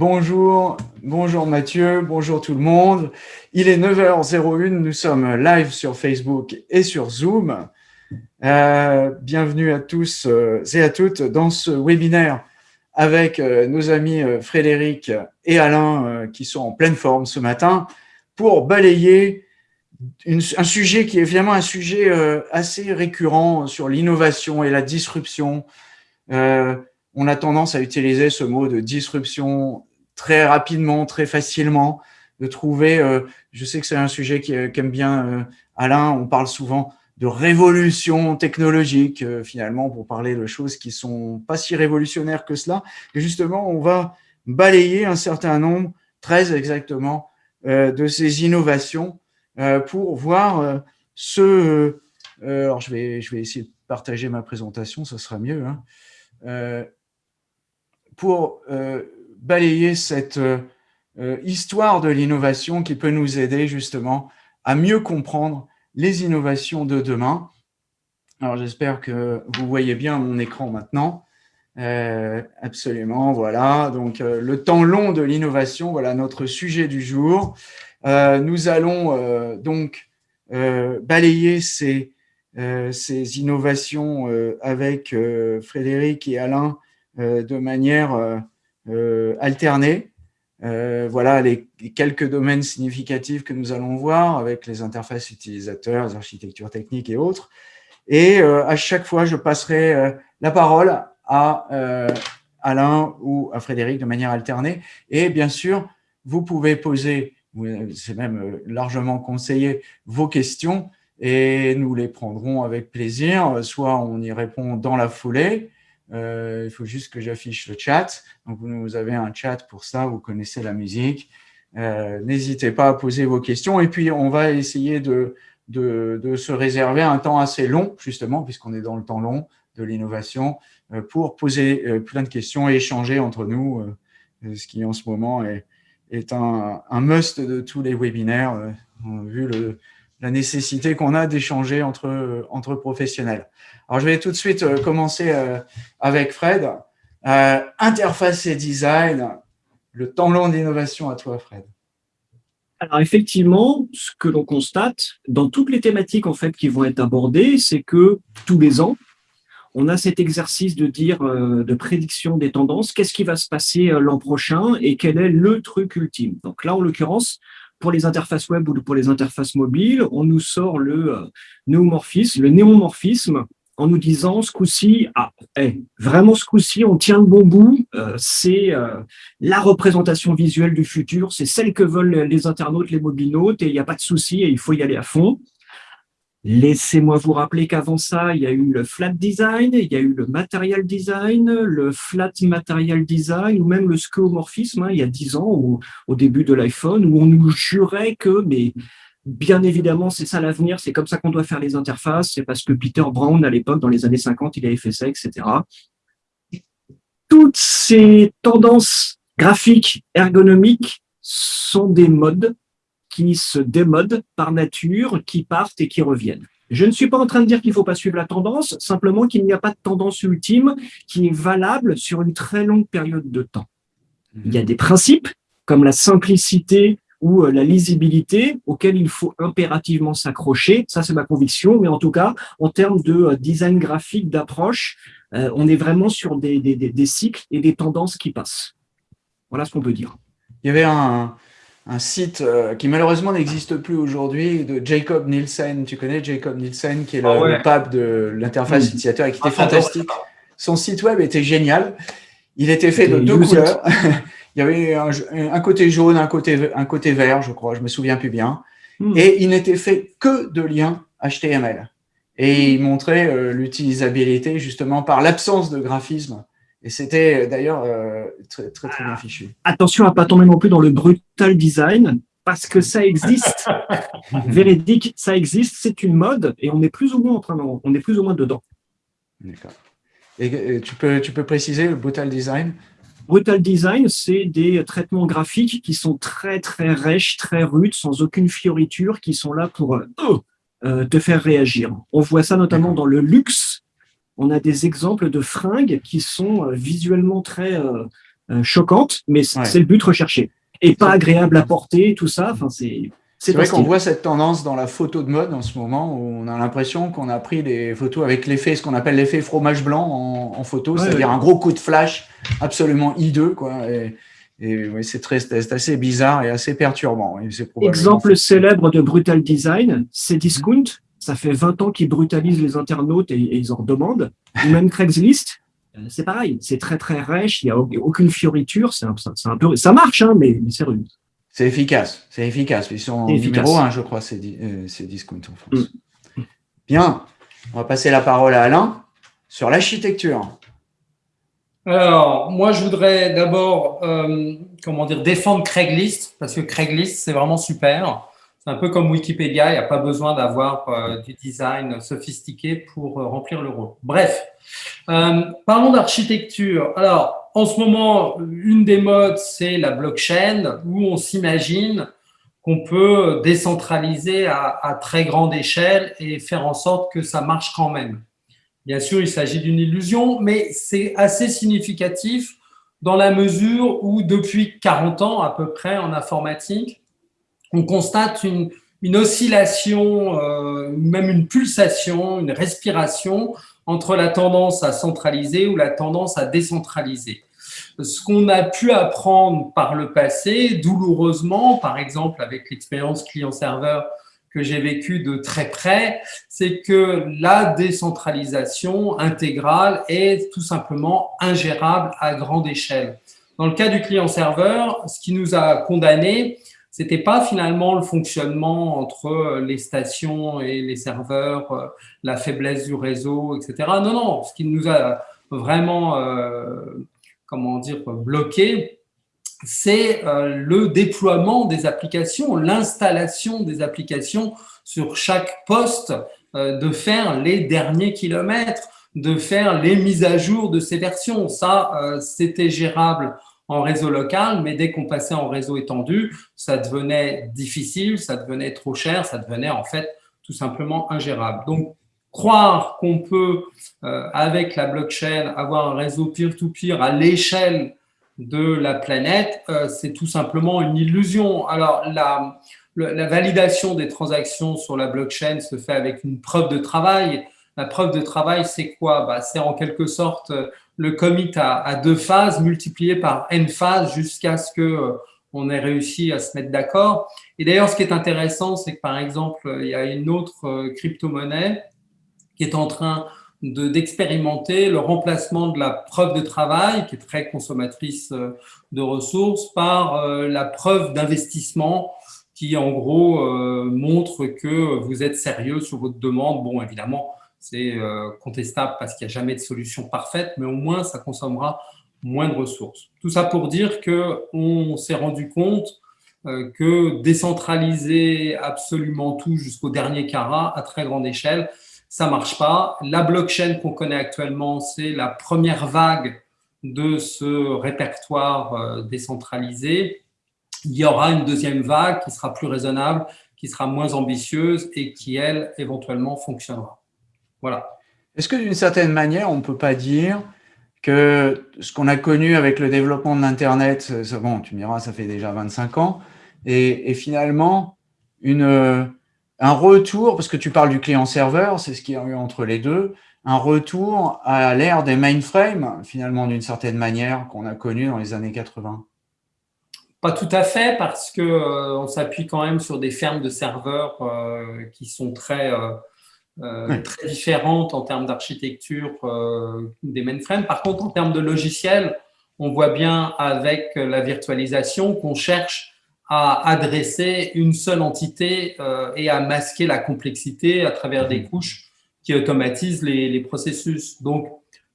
bonjour, bonjour Mathieu, bonjour tout le monde. Il est 9h01, nous sommes live sur Facebook et sur Zoom. Euh, bienvenue à tous euh, et à toutes dans ce webinaire avec euh, nos amis Frédéric et Alain qui sont en pleine forme ce matin pour balayer un sujet qui est évidemment un sujet assez récurrent sur l'innovation et la disruption on a tendance à utiliser ce mot de disruption très rapidement, très facilement, de trouver, euh, je sais que c'est un sujet qu'aime bien euh, Alain, on parle souvent de révolution technologique, euh, finalement, pour parler de choses qui sont pas si révolutionnaires que cela. Et justement, on va balayer un certain nombre, 13 exactement, de ces innovations pour voir ce... alors, je vais, je vais essayer de partager ma présentation, ça sera mieux. Hein pour euh, balayer cette euh, euh, histoire de l'innovation qui peut nous aider justement à mieux comprendre les innovations de demain. Alors j'espère que vous voyez bien mon écran maintenant. absolument, voilà. Donc le temps long de l'innovation, voilà notre sujet du jour. nous allons donc balayer ces, ces innovations avec Frédéric et Alain euh, de manière euh, euh, alternée. voilà les, quelques domaines significatifs que nous allons voir avec les interfaces utilisateurs, les architectures techniques et autres. Et à chaque fois, je passerai la parole à Alain ou à Frédéric de manière alternée. Et bien sûr, vous pouvez poser, c'est même largement conseillé, vos questions et nous les prendrons avec plaisir. Soit on y répond dans la foulée, euh, il faut juste que j'affiche le chat. Donc, vous avez un chat pour ça, vous connaissez la musique. Euh, n'hésitez pas à poser vos questions. Et puis, on va essayer de, de, se réserver un temps assez long, justement, puisqu'on est dans le temps long de l'innovation, euh, pour poser plein de questions et échanger entre nous, ce qui en ce moment est, est un, un, must de tous les webinaires, vu le, la nécessité qu'on a d'échanger entre, entre professionnels. Alors, je vais tout de suite euh, commencer euh, avec Fred. Euh, interface et design, le temps long d'innovation à toi, Fred. Alors effectivement, ce que l'on constate dans toutes les thématiques en fait qui vont être abordées, c'est que tous les ans, on a cet exercice de dire de prédiction des tendances, qu'est-ce qui va se passer l'an prochain et quel est le truc ultime? Donc là, en l'occurrence, pour les interfaces web ou pour les interfaces mobiles, on nous sort le euh, néomorphisme, le néomorphisme en nous disant ce coup-ci, ah, eh, vraiment ce coup-ci, on tient le bon bout, euh, c'est euh, la représentation visuelle du futur, c'est celle que veulent les internautes, les mobilnautes, et il n'y a pas de souci, et il faut y aller à fond. Laissez-moi vous rappeler qu'avant ça, il y a eu le flat design, il y a eu le material design, le flat material design, ou même le skeuomorphisme, hein, il y a dix ans, au, début de l'iPhone, où on nous jurait que, mais bien évidemment, c'est ça l'avenir, c'est comme ça qu'on doit faire les interfaces, c'est parce que Peter Brown, à l'époque, dans les années 50, il avait fait ça, etc. Toutes ces tendances graphiques, ergonomiques, sont des modes qui se démodent par nature, qui partent et qui reviennent. Je ne suis pas en train de dire qu'il ne faut pas suivre la tendance, simplement qu'il n'y a pas de tendance ultime qui est valable sur une très longue période de temps. Il y a des principes, comme la simplicité ou euh, la lisibilité, auxquels il faut impérativement s'accrocher. Ça, c'est ma conviction. Mais en tout cas, en termes de euh, design graphique, d'approche, euh, on est vraiment sur des, des, des, cycles et des tendances qui passent. Voilà ce qu'on peut dire. Il y avait un, un site euh, qui malheureusement n'existe plus aujourd'hui, de Jacob Nielsen. Tu connais Jacob Nielsen, qui est le, ah pape de l'interface mm. utilisateur et qui était ah, fantastique. Son site web était génial. Il était fait de deux couleurs. il y avait un, côté jaune, un côté, un côté vert, je crois, je me souviens plus bien. Mm. Et il n'était fait que de liens HTML. Et il montrait euh, l'utilisabilité justement par l'absence de graphisme et c'était euh, d'ailleurs euh, très, très, très bien fichu. Attention à pas tomber non plus dans le brutal design, parce que ça existe. Véridique, ça existe, c'est une mode, et on est plus ou moins en train on est plus ou moins dedans. D'accord. Et tu peux, tu peux préciser le brutal design? Brutal design, c'est des traitements graphiques qui sont très très rêches, très rudes, sans aucune fioriture, qui sont là pour euh, te faire réagir. On voit ça notamment dans le luxe, on a des exemples de fringues qui sont euh, visuellement très, euh, choquante, mais c'est le but recherché. Et pas agréable à porter, tout ça. Enfin, c'est c'est vrai qu'on voit cette tendance dans la photo de mode en ce moment, où on a l'impression qu'on a pris des photos avec l'effet, ce qu'on appelle l'effet fromage blanc en, photo, c'est-à-dire un gros coup de flash absolument hideux. Quoi, et, oui, c'est assez bizarre et assez perturbant. Exemple célèbre de Brutal Design, c'est Discount. Ça fait 20 ans qu'ils brutalisent les internautes et, ils en demandent. Ou même Craigslist, euh, c'est pareil, c'est très très rêche, il n'y a aucune fioriture, c'est un, un, peu, ça marche, hein, mais, mais c'est rude. C'est efficace, c'est efficace. Ils sont numéro un, je crois, c'est euh, Discount en France. Mm. Bien, on va passer la parole à Alain sur l'architecture. Alors, moi, je voudrais d'abord, euh, comment dire, défendre Craigslist, parce que Craigslist, c'est vraiment super. C'est un peu comme Wikipédia, il n'y a pas besoin d'avoir euh, du design sophistiqué pour remplir le rôle. Bref, parlons d'architecture. Alors, en ce moment, une des modes, c'est la blockchain, où on s'imagine qu'on peut décentraliser à, très grande échelle et faire en sorte que ça marche quand même. Bien sûr, il s'agit d'une illusion, mais c'est assez significatif dans la mesure où depuis 40 ans à peu près en informatique, on constate une, oscillation, euh, même une pulsation, une respiration entre la tendance à centraliser ou la tendance à décentraliser. Ce qu'on a pu apprendre par le passé, douloureusement, par exemple avec l'expérience client-serveur que j'ai vécue de très près, c'est que la décentralisation intégrale est tout simplement ingérable à grande échelle. Dans le cas du client-serveur, ce qui nous a condamnés, c'était pas finalement le fonctionnement entre euh, les stations et les serveurs, euh, la faiblesse du réseau, etc. Non, non, ce qui nous a vraiment, euh, comment dire, bloqué, c'est le déploiement des applications, l'installation des applications sur chaque poste, de faire les derniers kilomètres, de faire les mises à jour de ces versions. Ça, c'était gérable en réseau local, mais dès qu'on passait en réseau étendu, ça devenait difficile, ça devenait trop cher, ça devenait en fait tout simplement ingérable. Donc, croire qu'on peut, euh, avec la blockchain, avoir un réseau peer-to-peer à l'échelle de la planète, euh, c'est tout simplement une illusion. Alors, la, la validation des transactions sur la blockchain se fait avec une preuve de travail. La preuve de travail, c'est quoi? Bah, C'est en quelque sorte le commit à, deux phases multiplié par n phases jusqu'à ce que euh, on ait réussi à se mettre d'accord. Et d'ailleurs, ce qui est intéressant, c'est que par exemple, il y a une autre euh, crypto-monnaie qui est en train d'expérimenter le remplacement de la preuve de travail, qui est très consommatrice euh, de ressources, par la preuve d'investissement qui, en gros, montre que vous êtes sérieux sur votre demande. Bon, évidemment, c'est euh, contestable parce qu'il n'y a jamais de solution parfaite, mais au moins ça consommera moins de ressources. Tout ça pour dire qu'on s'est rendu compte euh, que décentraliser absolument tout jusqu'au dernier carat à très grande échelle, ça ne marche pas. La blockchain qu'on connaît actuellement, c'est la première vague de ce répertoire euh, décentralisé. Il y aura une deuxième vague qui sera plus raisonnable, qui sera moins ambitieuse et qui, elle, éventuellement fonctionnera. Voilà. Est-ce que d'une certaine manière, on ne peut pas dire que ce qu'on a connu avec le développement de l'Internet, bon, tu me diras, ça fait déjà 25 ans, et, finalement, une, un retour, parce que tu parles du client-serveur, c'est ce qu'il y a eu entre les deux, un retour à l'ère des mainframes, finalement, d'une certaine manière, qu'on a connu dans les années 80 Pas tout à fait, parce qu'on euh, s'appuie quand même sur des fermes de serveurs euh, qui sont très... Euh, euh, très différentes en termes d'architecture euh, des mainframes. Par contre, en termes de logiciel, on voit bien avec la virtualisation qu'on cherche à adresser une seule entité euh, et à masquer la complexité à travers des couches qui automatisent les, processus. Donc,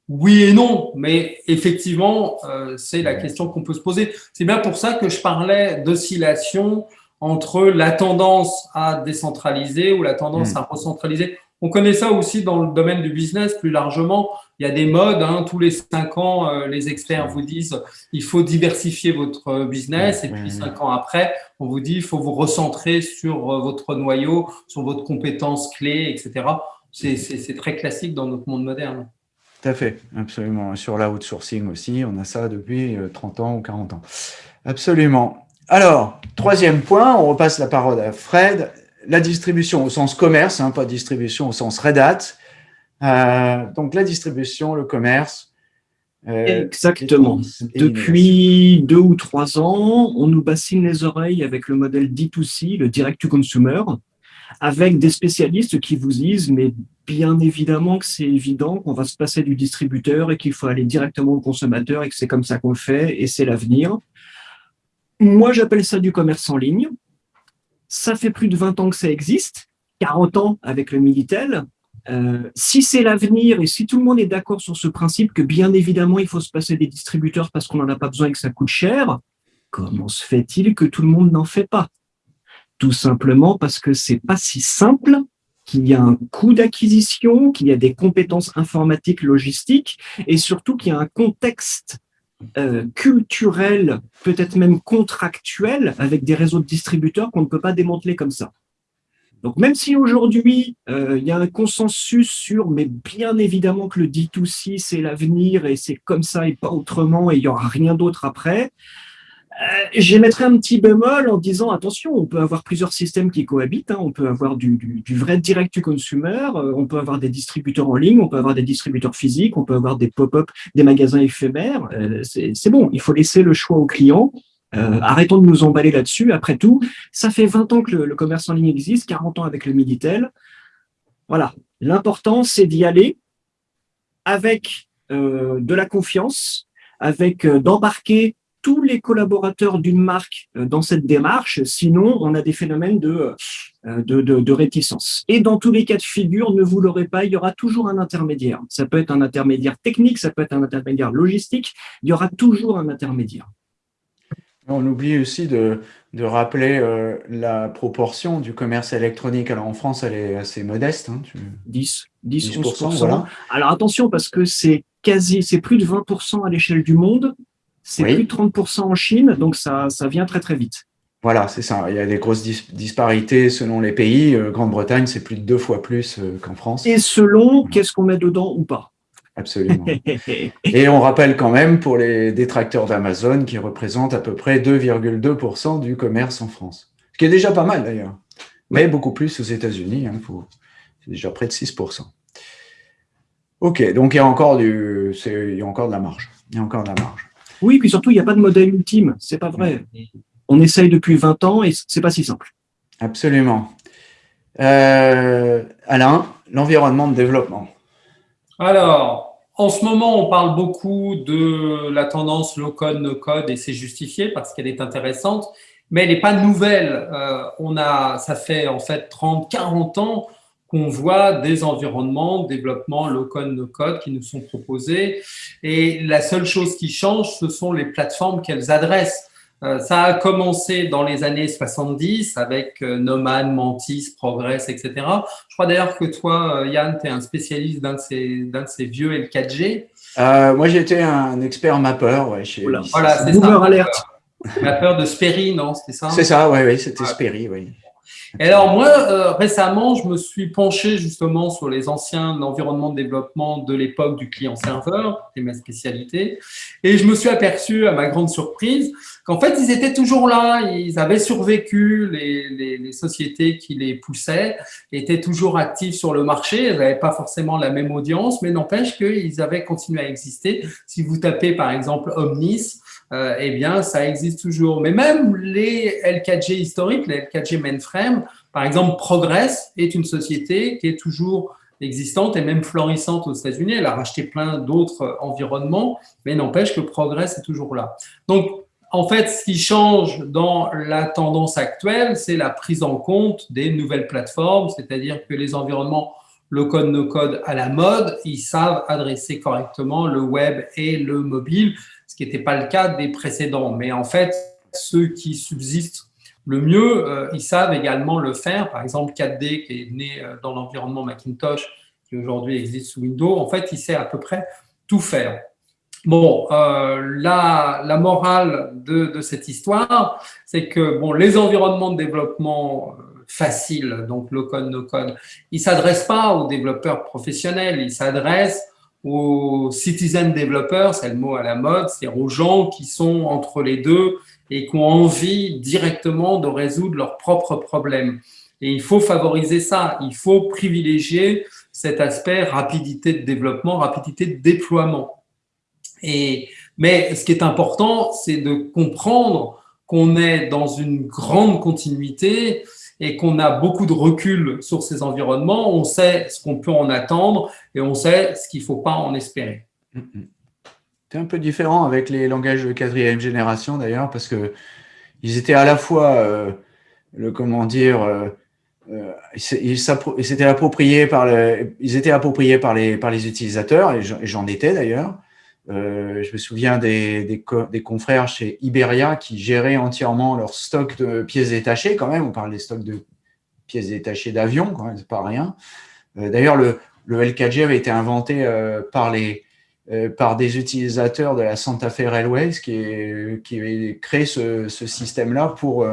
oui et non, mais effectivement, c'est la question qu'on peut se poser. C'est bien pour ça que je parlais d'oscillation entre la tendance à décentraliser ou la tendance hmm. à recentraliser. On connaît ça aussi dans le domaine du business plus largement. Il y a des modes, hein, tous les cinq ans, euh, les experts vous disent il faut diversifier votre business et puis cinq ans après, on vous dit il faut vous recentrer sur euh, votre noyau, sur votre compétence clé, etc. C'est très classique dans notre monde moderne. Tout à fait, absolument. Sur la outsourcing aussi, on a ça depuis 30 ans ou 40 ans. Absolument. Alors, troisième point, on repasse la parole à Fred. La distribution au sens commerce, hein, pas distribution au sens Red Hat. Euh, donc, la distribution, le commerce. Euh, Exactement. Depuis deux ou trois ans, on nous bassine les oreilles avec le modèle D2C, le Direct to Consumer, avec des spécialistes qui vous disent, mais bien évidemment que c'est évident qu'on va se passer du distributeur et qu'il faut aller directement au consommateur et que c'est comme ça qu'on le fait et c'est l'avenir. Moi, j'appelle ça du commerce en ligne. Ça fait plus de 20 ans que ça existe, 40 ans avec le Minitel. Euh, si c'est l'avenir et si tout le monde est d'accord sur ce principe que bien évidemment il faut se passer des distributeurs parce qu'on n'en a pas besoin et que ça coûte cher, comment se fait-il que tout le monde n'en fait pas? Tout simplement parce que c'est pas si simple, qu'il y a un coût d'acquisition, qu'il y a des compétences informatiques, logistiques et surtout qu'il y a un contexte euh, culturel, peut-être même contractuel, avec des réseaux de distributeurs qu'on ne peut pas démanteler comme ça. Donc même si aujourd'hui, euh, il y a un consensus sur, mais bien évidemment que le D2C, c'est l'avenir et c'est comme ça et pas autrement et il n'y aura rien d'autre après, euh, j'émettrais un petit bémol en disant attention, on peut avoir plusieurs systèmes qui cohabitent, hein. on peut avoir du, vrai direct to consumer, euh, on peut avoir des distributeurs en ligne, on peut avoir des distributeurs physiques, on peut avoir des pop-up, des magasins éphémères. Euh, c'est bon, il faut laisser le choix aux clients. arrêtons de nous emballer là-dessus. Après tout, ça fait 20 ans que le, le, commerce en ligne existe, 40 ans avec le Minitel. Voilà, l'important c'est d'y aller avec de la confiance, avec d'embarquer tous les collaborateurs d'une marque euh, dans cette démarche, sinon on a des phénomènes de, euh, de, de, réticence. Et dans tous les cas de figure, ne vous l'aurez pas, il y aura toujours un intermédiaire. Ça peut être un intermédiaire technique, ça peut être un intermédiaire logistique, il y aura toujours un intermédiaire. On oublie aussi de, de rappeler euh, la proportion du commerce électronique. Alors en France, elle est assez modeste. Hein, 10, 10, 11%. Voilà. Alors attention, parce que c'est quasi, c'est plus de 20% à l'échelle du monde c'est plus de 30% en Chine, donc ça, ça vient très très vite. Voilà, c'est ça. Il y a des grosses disparités selon les pays. Euh, Grande-Bretagne, c'est plus de deux fois plus euh, qu'en France. Et selon qu'est-ce qu'on met dedans ou pas. Absolument. Et on rappelle quand même pour les détracteurs d'Amazon qui représentent à peu près 2,2% du commerce en France. Ce qui est déjà pas mal d'ailleurs. Mais beaucoup plus aux États-Unis. Hein, c'est déjà près de 6%. Ok, donc il y a encore du, il y a encore de la marge. Il y a encore de la marge. Oui, puis surtout, il n'y a pas de modèle ultime. C'est pas vrai. On essaye depuis 20 ans et c'est pas si simple. Absolument. Euh, Alain, l'environnement de développement. Alors, en ce moment, on parle beaucoup de la tendance low-code, no-code et c'est justifié parce qu'elle est intéressante, mais elle n'est pas nouvelle. Euh, on a, ça fait en fait 30, 40 ans qu'on voit des environnements de développement low-code, no-code qui nous sont proposés. Et la seule chose qui change, ce sont les plateformes qu'elles adressent. Euh, ça a commencé dans les années 70 avec euh, Nomad, Mantis, Progress, etc. Je crois d'ailleurs que toi, euh, Yann, tu es un spécialiste d'un de, ces, de ces vieux L4G. moi, j'étais un expert mapper ouais, chez Voilà, c'est ça. Alert. Mapper de Sperry, non C'était ça? C'est ça, oui, oui c'était Sperry, oui. Et alors moi, euh, récemment, je me suis penché justement sur les anciens environnements de développement de l'époque du client-serveur, c'est ma spécialité, et je me suis aperçu, à ma grande surprise, qu'en fait, ils étaient toujours là, ils avaient survécu, les, les, sociétés qui les poussaient étaient toujours actifs sur le marché, elles n'avaient pas forcément la même audience, mais n'empêche qu'ils avaient continué à exister. Si vous tapez par exemple Omnis, euh, eh bien, ça existe toujours. Mais même les L4G historiques, les L4G mainframe, par exemple, Progress est une société qui est toujours existante et même florissante aux États-Unis. Elle a racheté plein d'autres environnements, mais n'empêche que Progress est toujours là. Donc, en fait, ce qui change dans la tendance actuelle, c'est la prise en compte des nouvelles plateformes, c'est-à-dire que les environnements le code no code à la mode, ils savent adresser correctement le web et le mobile ce qui n'était pas le cas des précédents. Mais en fait, ceux qui subsistent le mieux, euh, ils savent également le faire. Par exemple, 4D, qui est né euh, dans l'environnement Macintosh, qui aujourd'hui existe sous Windows, en fait, il sait à peu près tout faire. Bon, euh, la, morale de, de cette histoire, c'est que bon, les environnements de développement faciles, donc low-code, no-code, ils ne s'adressent pas aux développeurs professionnels, ils s'adressent aux citizen developers, c'est le mot à la mode, c'est-à-dire aux gens qui sont entre les deux et qui ont envie directement de résoudre leurs propres problèmes. Et il faut favoriser ça, il faut privilégier cet aspect rapidité de développement, rapidité de déploiement. Et, mais ce qui est important, c'est de comprendre qu'on est dans une grande continuité et qu'on a beaucoup de recul sur ces environnements, on sait ce qu'on peut en attendre et on sait ce qu'il ne faut pas en espérer. C'est un peu différent avec les langages de quatrième génération d'ailleurs, parce que ils étaient à la fois, euh, le comment dire, euh, euh, ils, ils, appropriés par ils étaient appropriés par les, par les utilisateurs, et j'en étais d'ailleurs, euh, je me souviens des, des, des, confrères chez Iberia qui géraient entièrement leur stock de pièces détachées, quand même. On parle des stocks de pièces détachées d'avions, quand même, c'est pas rien. Euh, D'ailleurs, le, le LKG avait été inventé euh, par, les, par des utilisateurs de la Santa Fe Railways qui, est, qui avait créé ce, ce système-là pour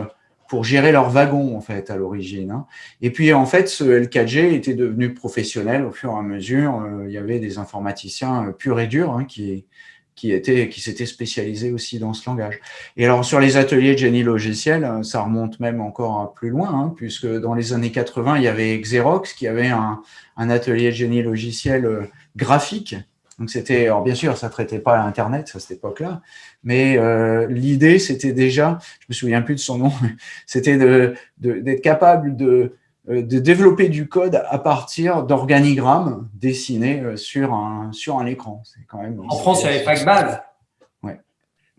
pour gérer leurs wagons, en fait, à l'origine. Hein. Et puis, en fait, ce LKG était devenu professionnel au fur et à mesure. Euh, il y avait des informaticiens euh, purs et durs hein, qui, étaient, qui s'étaient spécialisés aussi dans ce langage. Et alors, sur les ateliers de génie logiciel, euh, ça remonte même encore plus loin, hein, puisque dans les années 80, il y avait Xerox qui avait un, atelier de génie logiciel graphique donc c'était, alors bien sûr, ça traitait pas Internet à cette époque-là, mais euh, l'idée c'était déjà, je me souviens plus de son nom, c'était d'être de, capable de, euh, de développer du code à partir d'organigrammes dessinés euh, sur un sur un écran. C'est quand même. En France, il n'y avait pas que base. Ouais.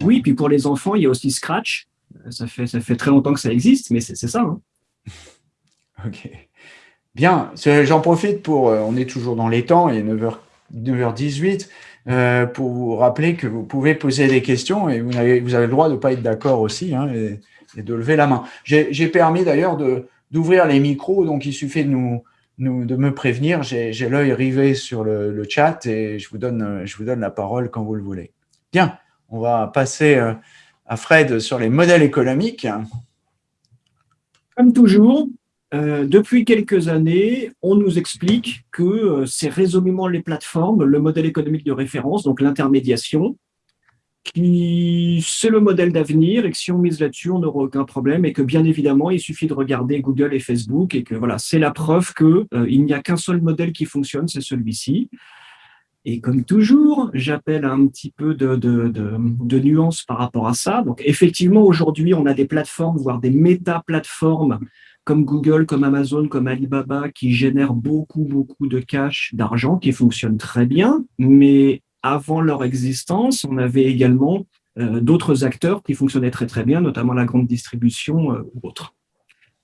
Oui, puis pour les enfants, il y a aussi Scratch. Ça fait ça fait très longtemps que ça existe, mais c'est ça. Hein. ok. Bien, j'en profite pour, on est toujours dans les temps, il est 9h 9h18 euh, pour vous rappeler que vous pouvez poser des questions et vous avez, vous avez le droit de ne pas être d'accord aussi hein, et, de lever la main. J'ai permis d'ailleurs d'ouvrir les micros, donc il suffit de, nous, de me prévenir. J'ai l'œil rivé sur le, le, chat et je vous, donne, je vous donne la parole quand vous le voulez. Bien, on va passer euh, à Fred sur les modèles économiques. Comme toujours, euh, depuis quelques années, on nous explique que euh, c'est résolument les plateformes, le modèle économique de référence, donc l'intermédiation, qui c'est le modèle d'avenir et que si on mise là-dessus, on n'aura aucun problème et que bien évidemment, il suffit de regarder Google et Facebook et que voilà, c'est la preuve que euh, n'y a qu'un seul modèle qui fonctionne, c'est celui-ci. Et comme toujours, j'appelle un petit peu de, de, de nuance par rapport à ça. Donc effectivement, aujourd'hui, on a des plateformes, voire des méta-plateformes comme Google, comme Amazon, comme Alibaba, qui génèrent beaucoup, beaucoup de cash, d'argent, qui fonctionnent très bien. Mais avant leur existence, on avait également euh, d'autres acteurs qui fonctionnaient très, très bien, notamment la grande distribution euh, ou autres.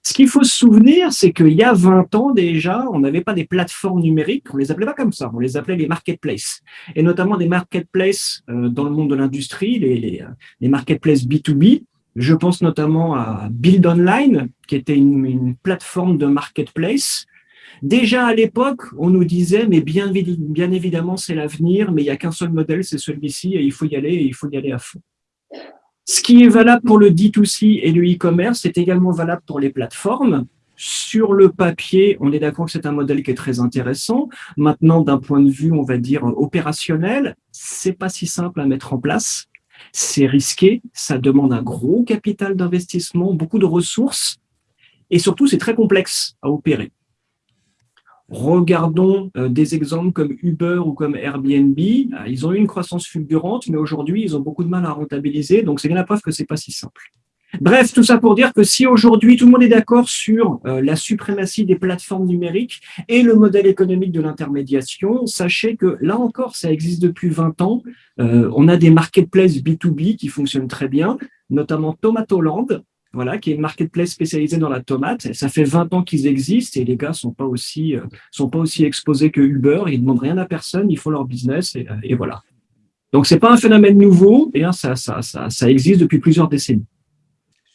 Ce qu'il faut se souvenir, c'est qu'il y a 20 ans déjà, on n'avait pas des plateformes numériques, on les appelait pas comme ça, on les appelait les marketplaces. Et notamment des marketplaces euh, dans le monde de l'industrie, les, les, les marketplaces B2B, je pense notamment à Build Online, qui était une, plateforme de marketplace. Déjà à l'époque, on nous disait, mais bien, évidemment, c'est l'avenir, mais il n'y a qu'un seul modèle, c'est celui-ci, et il faut y aller, et il faut y aller à fond. Ce qui est valable pour le D2C et le e-commerce est également valable pour les plateformes. Sur le papier, on est d'accord que c'est un modèle qui est très intéressant. Maintenant, d'un point de vue, on va dire, opérationnel, c'est pas si simple à mettre en place. C'est risqué, ça demande un gros capital d'investissement, beaucoup de ressources, et surtout, c'est très complexe à opérer. Regardons euh, des exemples comme Uber ou comme Airbnb. Euh, ils ont eu une croissance fulgurante, mais aujourd'hui, ils ont beaucoup de mal à rentabiliser. Donc, c'est bien la preuve que c'est pas si simple. Bref, tout ça pour dire que si aujourd'hui tout le monde est d'accord sur euh, la suprématie des plateformes numériques et le modèle économique de l'intermédiation, sachez que là encore, ça existe depuis 20 ans. Euh, on a des marketplaces B2B qui fonctionnent très bien, notamment Tomatoland, voilà, qui est une marketplace spécialisée dans la tomate. Ça fait 20 ans qu'ils existent et les gars sont pas aussi euh, sont pas aussi exposés que Uber. Ils demandent rien à personne, ils font leur business et, voilà. Donc c'est pas un phénomène nouveau, et hein, ça, ça, ça existe depuis plusieurs décennies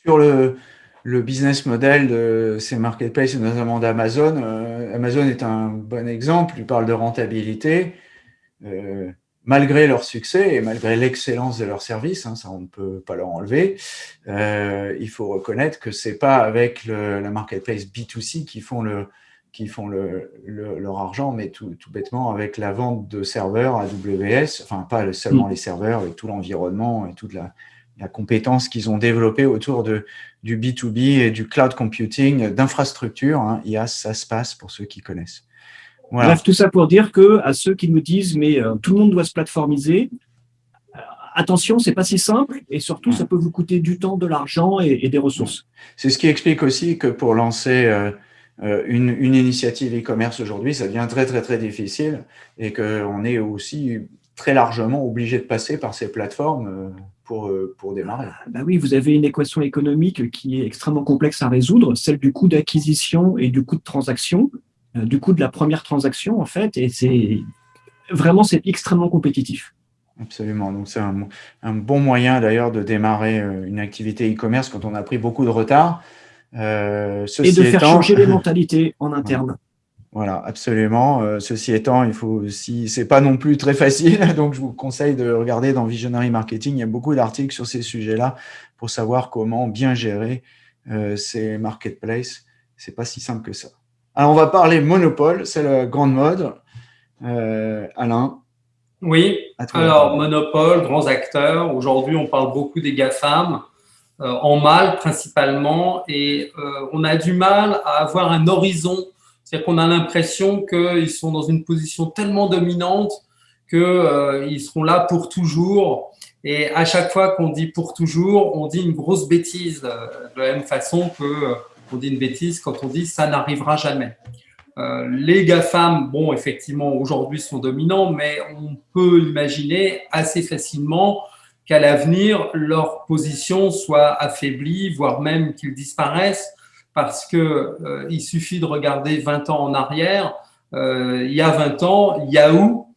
sur le, le, business model de ces marketplaces, notamment d'Amazon. Euh, Amazon est un bon exemple, il parle de rentabilité. Euh, malgré leur succès et malgré l'excellence de leur service, hein, ça on ne peut pas leur enlever, euh, il faut reconnaître que c'est pas avec le, la marketplace B2C qui font le qui font leur argent, mais tout, bêtement avec la vente de serveurs AWS, enfin pas seulement mm. les serveurs, avec tout l'environnement et toute la, compétence qu'ils ont développée autour de, du B2B et du cloud computing, d'infrastructure. Hein, IA, ça se passe pour ceux qui connaissent. Bref, tout ça pour dire que à ceux qui nous disent mais euh, tout le monde doit se plateformiser, euh, attention, c'est pas si simple et surtout ça peut vous coûter du temps, de l'argent et, des ressources. C'est ce qui explique aussi que pour lancer euh, une, une, initiative e-commerce aujourd'hui, ça devient très très très difficile et qu'on est aussi très largement obligé de passer par ces plateformes pour, pour démarrer. Ah, bah oui, vous avez une équation économique qui est extrêmement complexe à résoudre, celle du coût d'acquisition et du coût de transaction. Euh, du coup de la première transaction, en fait, et c'est vraiment, c'est extrêmement compétitif. Absolument. Donc, c'est un, bon moyen d'ailleurs de démarrer euh, une activité e-commerce quand on a pris beaucoup de retard. Euh, et de faire changer les mentalités en interne. Voilà, absolument. ceci étant, il faut aussi, c'est pas non plus très facile, donc je vous conseille de regarder dans Visionary Marketing. Il y a beaucoup d'articles sur ces sujets-là pour savoir comment bien gérer ces marketplaces. C'est pas si simple que ça. Alors, on va parler monopole, c'est la grande mode. Euh, Alain Oui, alors monopole, grands acteurs. Aujourd'hui, on parle beaucoup des GAFAM, euh, en mal principalement, et euh, on a du mal à avoir un horizon. C'est-à-dire qu'on a l'impression qu'ils sont dans une position tellement dominante qu'ils seront là pour toujours. Et à chaque fois qu'on dit pour toujours, on dit une grosse bêtise, de la même façon que on dit une bêtise quand on dit ça n'arrivera jamais. Euh, les GAFAM, bon, effectivement, aujourd'hui sont dominants, mais on peut imaginer assez facilement qu'à l'avenir, leur position soit affaiblie, voire même qu'ils disparaissent, parce que euh, suffit de regarder 20 ans en arrière. Euh, il y a 20 ans, Yahoo,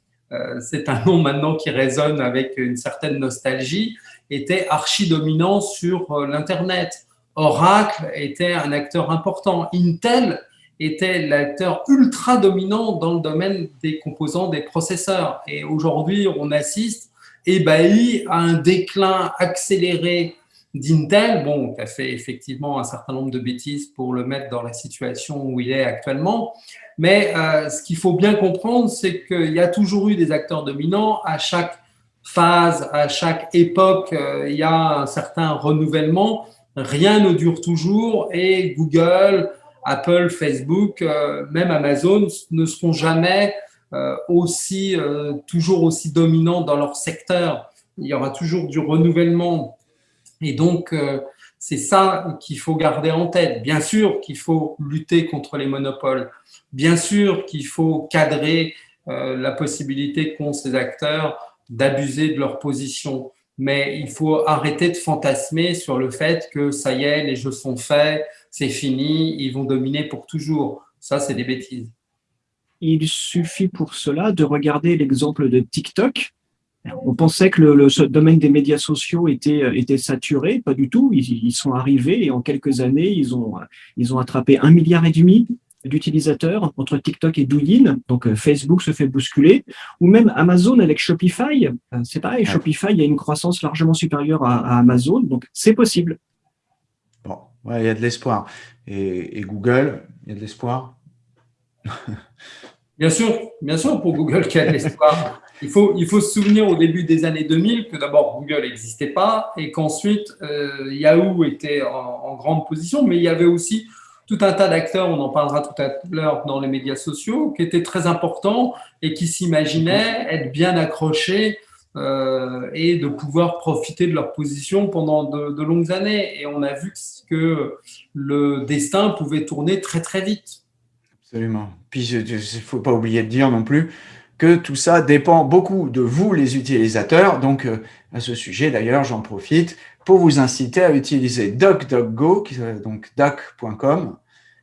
c'est un nom maintenant qui résonne avec une certaine nostalgie, était archi-dominant sur l'Internet. Oracle était un acteur important. Intel était l'acteur ultra dominant dans le domaine des composants des processeurs. Et aujourd'hui, on assiste, ébahi, à un déclin accéléré d'Intel, bon, qui a fait effectivement un certain nombre de bêtises pour le mettre dans la situation où il est actuellement. Mais euh, ce qu'il faut bien comprendre, c'est qu'il y a toujours eu des acteurs dominants à chaque phase, à chaque époque, euh, il y a un certain renouvellement rien ne dure toujours et Google, Apple, Facebook, euh, même Amazon ne seront jamais aussi, toujours aussi dominants dans leur secteur. Il y aura toujours du renouvellement. Et donc, c'est ça qu'il faut garder en tête. Bien sûr qu'il faut lutter contre les monopoles. Bien sûr qu'il faut cadrer la possibilité qu'ont ces acteurs d'abuser de leur position mais il faut arrêter de fantasmer sur le fait que ça y est, les jeux sont faits, c'est fini, ils vont dominer pour toujours. Ça, c'est des bêtises. Il suffit pour cela de regarder l'exemple de TikTok. On pensait que le, domaine des médias sociaux était, était saturé, pas du tout. Ils, ils, sont arrivés et en quelques années, ils ont, ils ont attrapé un milliard et demi d'utilisateurs entre TikTok et Douyin, donc euh, Facebook se fait bousculer, ou même Amazon avec Shopify, euh, c'est pareil, Shopify a une croissance largement supérieure à, Amazon, donc c'est possible. Bon, il y a de l'espoir. Et, Google, il y a de l'espoir? Bien sûr, bien sûr pour Google qu'il y a de l'espoir. Il faut, il faut se souvenir au début des années 2000 que d'abord Google n'existait pas et qu'ensuite euh, Yahoo était en, grande position, mais il y avait aussi tout un tas d'acteurs, on en parlera tout à l'heure dans les médias sociaux, qui étaient très importants et qui s'imaginaient être bien accrochés euh, et de pouvoir profiter de leur position pendant de, longues années. Et on a vu que le destin pouvait tourner très très vite. Absolument. Puis il ne faut pas oublier de dire non plus que tout ça dépend beaucoup de vous, les utilisateurs. Donc, euh, à ce sujet, d'ailleurs, j'en profite pour vous inciter à utiliser DuckDuckGo, donc duck.com,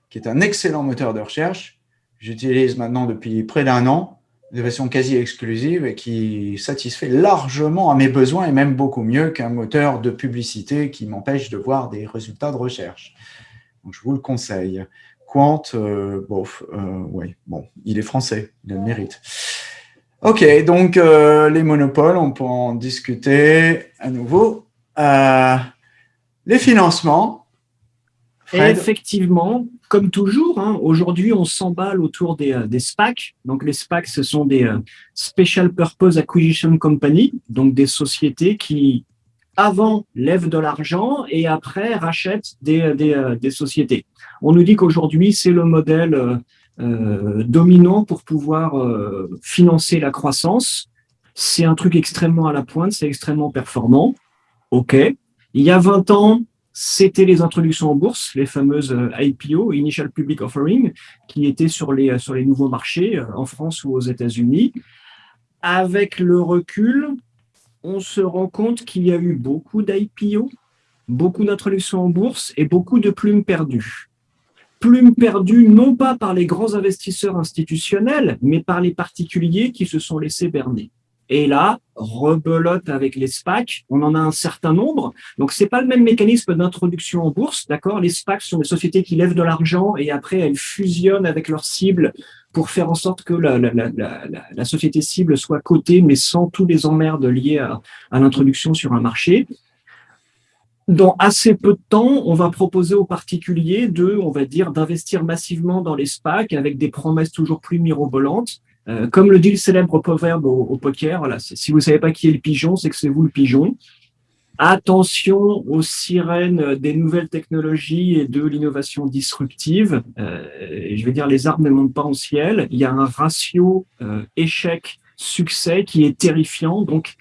qui est un excellent moteur de recherche. J'utilise maintenant depuis près d'un an, de façon quasi exclusive et qui satisfait largement à mes besoins et même beaucoup mieux qu'un moteur de publicité qui m'empêche de voir des résultats de recherche. Donc, je vous le conseille. Quant, euh, bof, euh, ouais, bon, il est français, il le mérite. Ok, donc euh, les monopoles, on peut en discuter à nouveau. Euh, les financements. Effectivement, comme toujours, hein, aujourd'hui, on s'emballe autour des, des, SPAC. Donc, les SPAC, ce sont des Special Purpose Acquisition Company, donc des sociétés qui, avant, lèvent de l'argent et après, rachètent des, des, des sociétés. On nous dit qu'aujourd'hui, c'est le modèle euh, dominant pour pouvoir euh, financer la croissance. C'est un truc extrêmement à la pointe, c'est extrêmement performant. OK. Il y a 20 ans, c'était les introductions en bourse, les fameuses euh, IPO, Initial Public Offering, qui étaient sur les, sur les nouveaux marchés en France ou aux États-Unis. Avec le recul, on se rend compte qu'il y a eu beaucoup d'IPO, beaucoup d'introductions en bourse et beaucoup de plumes perdues plume perdue non pas par les grands investisseurs institutionnels, mais par les particuliers qui se sont laissés berner. Et là, rebelote avec les SPAC, on en a un certain nombre. Donc, c'est pas le même mécanisme d'introduction en bourse, d'accord? Les SPAC sont des sociétés qui lèvent de l'argent et après, elles fusionnent avec leur cible pour faire en sorte que la, la, la, la société cible soit cotée, mais sans tous les emmerdes liés à, à l'introduction sur un marché dans assez peu de temps, on va proposer aux particuliers de, on va dire, d'investir massivement dans les SPAC avec des promesses toujours plus mirobolantes. Euh, comme le dit le célèbre proverbe au, poker, voilà, si vous savez pas qui est le pigeon, c'est que c'est vous le pigeon. Attention aux sirènes des nouvelles technologies et de l'innovation disruptive. Euh, je vais dire, les arbres ne montent pas au ciel. Il y a un ratio euh, échec-succès qui est terrifiant. Donc,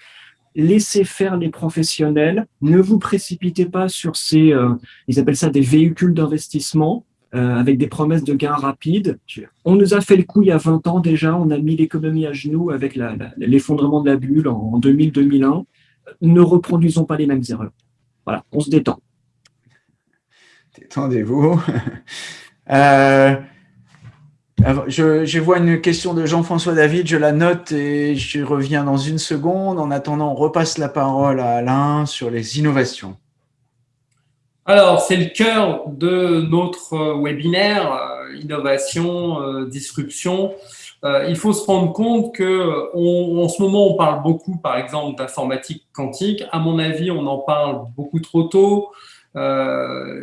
laissez faire les professionnels, ne vous précipitez pas sur ces, euh, ils appellent ça des véhicules d'investissement, euh, avec des promesses de gains rapides. On nous a fait le coup il y a 20 ans déjà, on a mis l'économie à genoux avec l'effondrement de la bulle en, 2000-2001. Ne reproduisons pas les mêmes erreurs. Voilà, on se détend. Détendez-vous. euh, je, vois une question de Jean-François David, je la note et je reviens dans une seconde. En attendant, on repasse la parole à Alain sur les innovations. Alors, c'est le cœur de notre webinaire, euh, innovation, euh, disruption. Euh, il faut se rendre compte que en ce moment, on parle beaucoup, par exemple, d'informatique quantique. À mon avis, on en parle beaucoup trop tôt.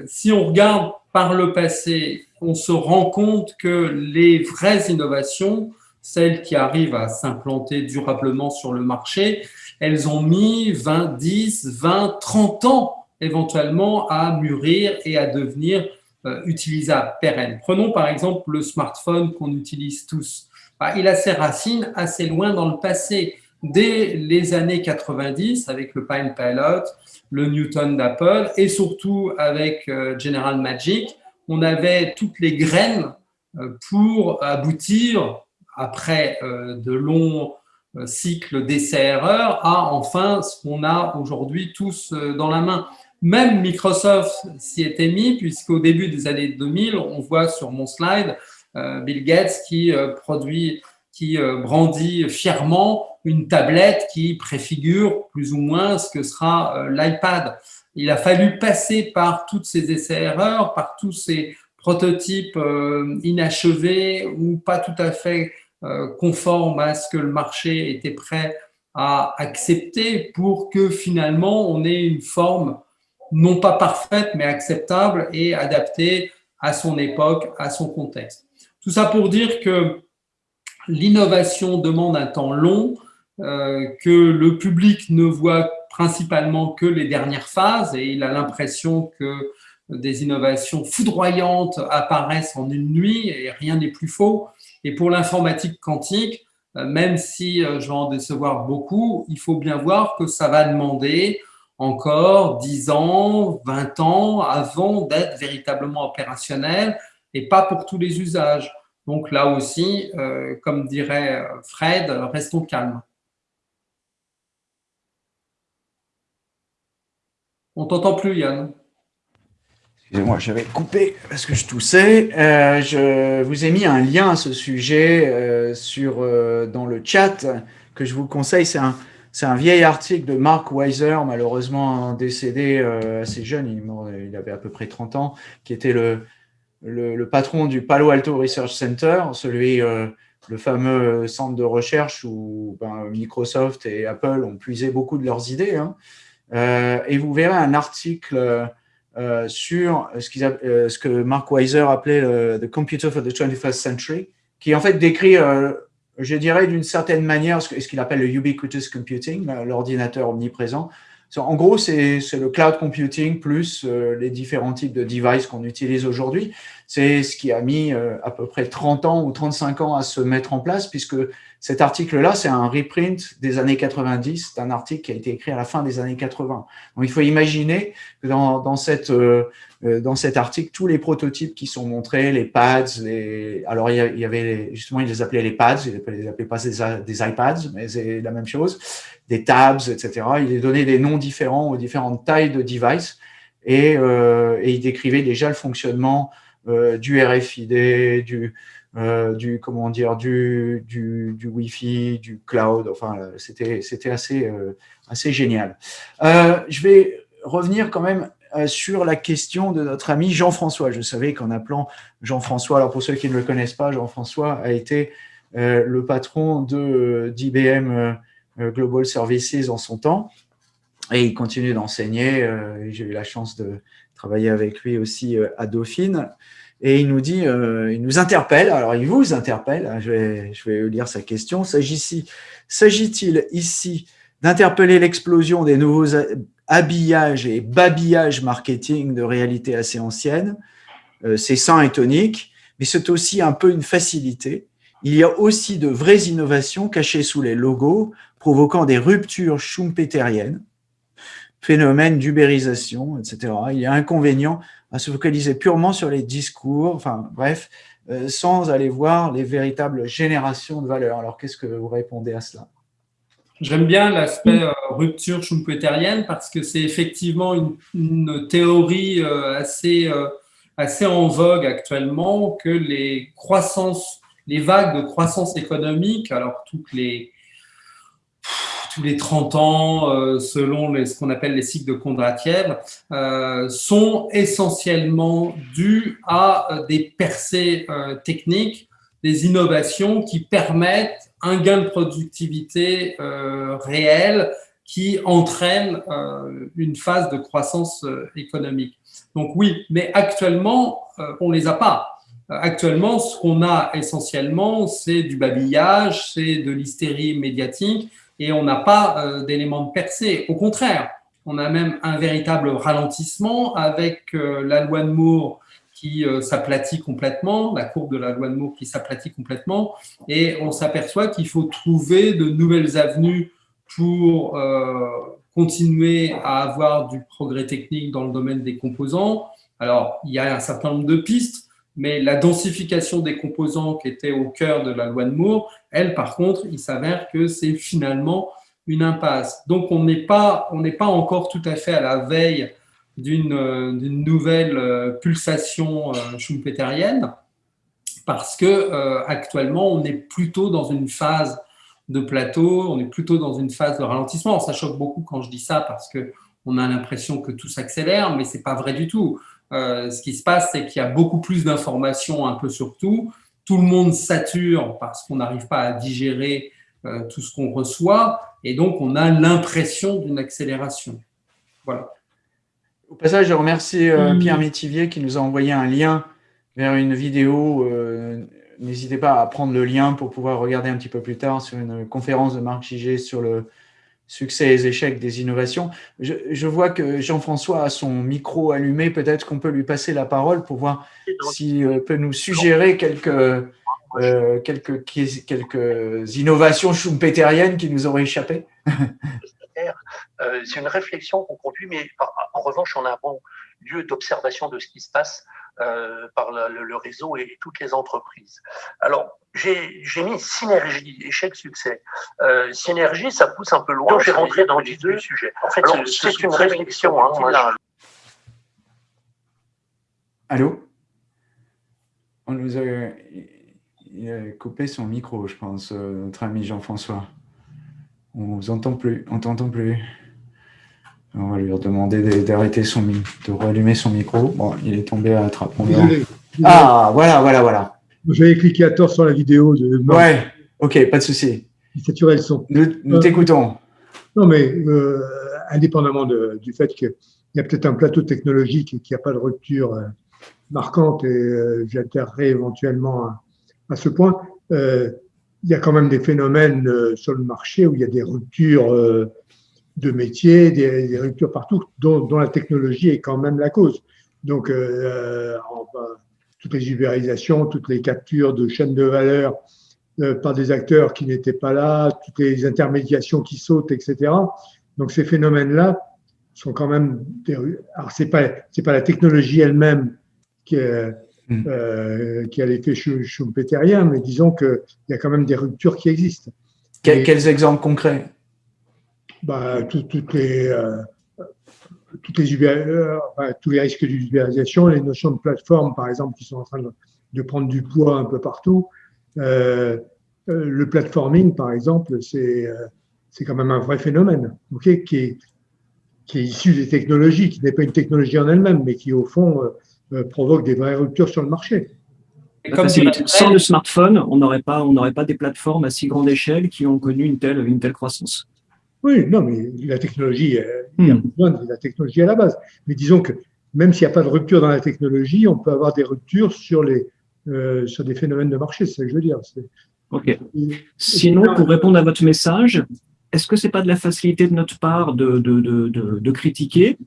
si on regarde par le passé on se rend compte que les vraies innovations, celles qui arrivent à s'implanter durablement sur le marché, elles ont mis 20, 10, 20, 30 ans éventuellement à mûrir et à devenir euh, utilisables, pérennes. Prenons par exemple le smartphone qu'on utilise tous. Bah, il a ses racines assez loin dans le passé. Dès les années 90, avec le Pine Pilot, le Newton d'Apple et surtout avec euh, General Magic, on avait toutes les graines euh, pour aboutir, après euh, de longs cycles d'essais-erreurs, à enfin ce qu'on a aujourd'hui tous dans la main. Même Microsoft s'y était mis, puisqu'au début des années 2000, on voit sur mon slide Bill Gates qui produit, qui brandit fièrement une tablette qui préfigure plus ou moins ce que sera l'iPad. Il a fallu passer par toutes ces essais-erreurs, par tous ces prototypes euh, inachevés ou pas tout à fait euh, conformes à ce que le marché était prêt à accepter pour que finalement on ait une forme non pas parfaite mais acceptable et adaptée à son époque, à son contexte. Tout ça pour dire que l'innovation demande un temps long, euh, que le public ne voit principalement que les dernières phases et il a l'impression que des innovations foudroyantes apparaissent en une nuit et rien n'est plus faux. Et pour l'informatique quantique, euh, même si euh, je vais en décevoir beaucoup, il faut bien voir que ça va demander encore 10 ans, 20 ans avant d'être véritablement opérationnel et pas pour tous les usages. Donc là aussi, euh, comme dirait Fred, restons calmes. On t'entend plus, Yann. Excusez-moi, j'avais coupé parce que je toussais. Euh, je vous ai mis un lien à ce sujet euh, sur, euh, dans le chat que je vous conseille. C'est un, un vieil article de Mark Weiser, malheureusement décédé assez jeune, il, il, avait à peu près 30 ans, qui était le, le, le, patron du Palo Alto Research Center, celui, le fameux centre de recherche où ben, Microsoft et Apple ont puisé beaucoup de leurs idées. Hein. Et vous verrez un article sur ce, ce, que Mark Weiser appelait The Computer for the 21st Century, qui en fait décrit, je dirais d'une certaine manière, ce qu'il appelle le ubiquitous computing, l'ordinateur omniprésent, en gros, c'est le cloud computing plus euh, les différents types de devices qu'on utilise aujourd'hui. C'est ce qui a mis euh, à peu près 30 ans ou 35 ans à se mettre en place, puisque cet article-là, c'est un reprint des années 90, c'est un article qui a été écrit à la fin des années 80. Donc, il faut imaginer que dans, dans, cette, euh, euh, dans cet article, tous les prototypes qui sont montrés, les pads, les... alors il y avait justement, ils les appelaient les pads, ils les appelaient pas des, iPads, mais c'est la même chose, des tabs, etc. Il les donnait des noms différents aux différentes tailles de devices et, euh, et il décrivait déjà le fonctionnement euh, du RFID, du, euh, du comment dire du, du, du Wi-Fi, du cloud. Enfin, c'était c'était assez euh, assez génial. Euh, je vais revenir quand même euh, sur la question de notre ami Jean-François. Je savais qu'en appelant Jean-François, alors pour ceux qui ne le connaissent pas, Jean-François a été le patron d'IBM Global Services en son temps et il continue d'enseigner. J'ai eu la chance de travailler avec lui aussi à Dauphine. Et il nous dit, euh, il nous interpelle, alors il vous interpelle, hein, je vais, je vais lire sa question. S'agit-il ici d'interpeller l'explosion des nouveaux habillages et babillages marketing de réalité assez ancienne? Euh, C'est sain et tonique, mais c'est aussi un peu une facilité. Il y a aussi de vraies innovations cachées sous les logos, provoquant des ruptures schumpeteriennes, phénomène d'ubérisation, etc. Il y a inconvénient à se focaliser purement sur les discours, enfin bref, euh, sans aller voir les véritables générations de valeurs. Alors, qu'est-ce que vous répondez à cela? J'aime bien l'aspect euh, rupture schumpeterienne parce que c'est effectivement une, théorie euh, assez, assez en vogue actuellement que les croissances, les vagues de croissance économique, alors toutes les, tous les 30 ans, euh, selon ce qu'on appelle les cycles de Kondratiev, euh, sont essentiellement dus à euh, des percées techniques, des innovations qui permettent un gain de productivité réel qui entraîne une phase de croissance économique. Donc oui, mais actuellement, on ne les a pas. Actuellement, ce qu'on a essentiellement, c'est du babillage, c'est de l'hystérie médiatique, et on n'a pas euh, d'éléments de percée. Au contraire, on a même un véritable ralentissement avec euh, la loi de Moore qui euh, s'aplatit complètement, la courbe de la loi de Moore qui s'aplatit complètement, et on s'aperçoit qu'il faut trouver de nouvelles avenues pour continuer à avoir du progrès technique dans le domaine des composants. Alors, il y a un certain nombre de pistes, mais la densification des composants qui était au cœur de la loi de Moore, elle, par contre, il s'avère que c'est finalement une impasse. Donc, on n'est pas, on pas encore tout à fait à la veille d'une nouvelle euh, pulsation euh, schumpeterienne, parce que euh, actuellement, on est plutôt dans une phase de plateau, on est plutôt dans une phase de ralentissement. Ça choque beaucoup quand je dis ça, parce que on a l'impression que tout s'accélère, mais c'est pas vrai du tout. Euh, ce qui se passe, c'est qu'il y a beaucoup plus d'informations un peu sur tout. Tout le monde sature parce qu'on n'arrive pas à digérer euh, tout ce qu'on reçoit. Et donc, on a l'impression d'une accélération. Voilà. Au passage, je remercie euh, Pierre Métivier qui nous a envoyé un lien vers une vidéo. N'hésitez pas à prendre le lien pour pouvoir regarder un petit peu plus tard sur une conférence de Marc Gigé sur le, succès et échecs des innovations. Je, vois que Jean-François a son micro allumé. Peut-être qu'on peut lui passer la parole pour voir s'il euh, peut nous suggérer quelques, euh, quelques, quelques innovations schumpeteriennes qui nous auraient échappé. Euh, c'est une réflexion qu'on conduit, mais en revanche, on a un bon lieu d'observation de ce qui se passe euh, par le, réseau et, toutes les entreprises. Alors, j'ai mis synergie, échec-succès. Euh, synergie, ça pousse un peu loin. J'ai rentré dans le deux sujet. En fait, c'est une réflexion. Hein, Allô? On nous a, il a coupé son micro, je pense, euh, notre ami Jean-François. On vous entend plus, on t'entend plus. On va lui demander d'arrêter son de rallumer son micro. Bon, il est tombé à trappe. Ah, voilà, voilà, voilà. J'avais cliqué à tort sur la vidéo. De... Ouais, ok, pas de souci. Il le son. Nous, nous euh, t'écoutons. Non, mais euh, indépendamment du fait que il y a peut-être un plateau technologique et qu'il n'y a pas de rupture euh, marquante, et euh, éventuellement à, à, ce point. Il y a quand même des phénomènes sur le marché où il y a des ruptures de métiers, des, des, ruptures partout, dont, dont, la technologie est quand même la cause. Donc, euh, toutes les ubérisations, toutes les captures de chaînes de valeur par des acteurs qui n'étaient pas là, toutes les intermédiations qui sautent, etc. Donc, ces phénomènes-là sont quand même des... Alors, c'est pas c'est pas la technologie elle-même qui est Mm. euh, qui a l'effet schumpeterien, mais disons qu'il y a quand même des ruptures qui existent. Et, quels exemples concrets? Bah, tout, toutes les, euh, toutes les euh, enfin, tous les risques d'ubérisation, les notions de plateforme, par exemple, qui sont en train de, de prendre du poids un peu partout. Euh, le platforming, par exemple, c'est euh, c'est quand même un vrai phénomène, okay, qui, est, qui est issu des technologies, qui n'est pas une technologie en elle-même, mais qui, au fond, euh, provoque des vraies ruptures sur le marché. Comme sans le smartphone, on n'aurait pas, on n'aurait pas des plateformes à si grande échelle qui ont connu une telle, une telle croissance. Oui, non, mais la technologie, il y a hmm. besoin de la technologie à la base. Mais disons que même s'il n'y a pas de rupture dans la technologie, on peut avoir des ruptures sur, les, euh, sur des phénomènes de marché, c'est ce que je veux dire. Ok. Sinon, pour répondre à votre message, est-ce que c'est pas de la facilité de notre part de, de, de, de, de critiquer?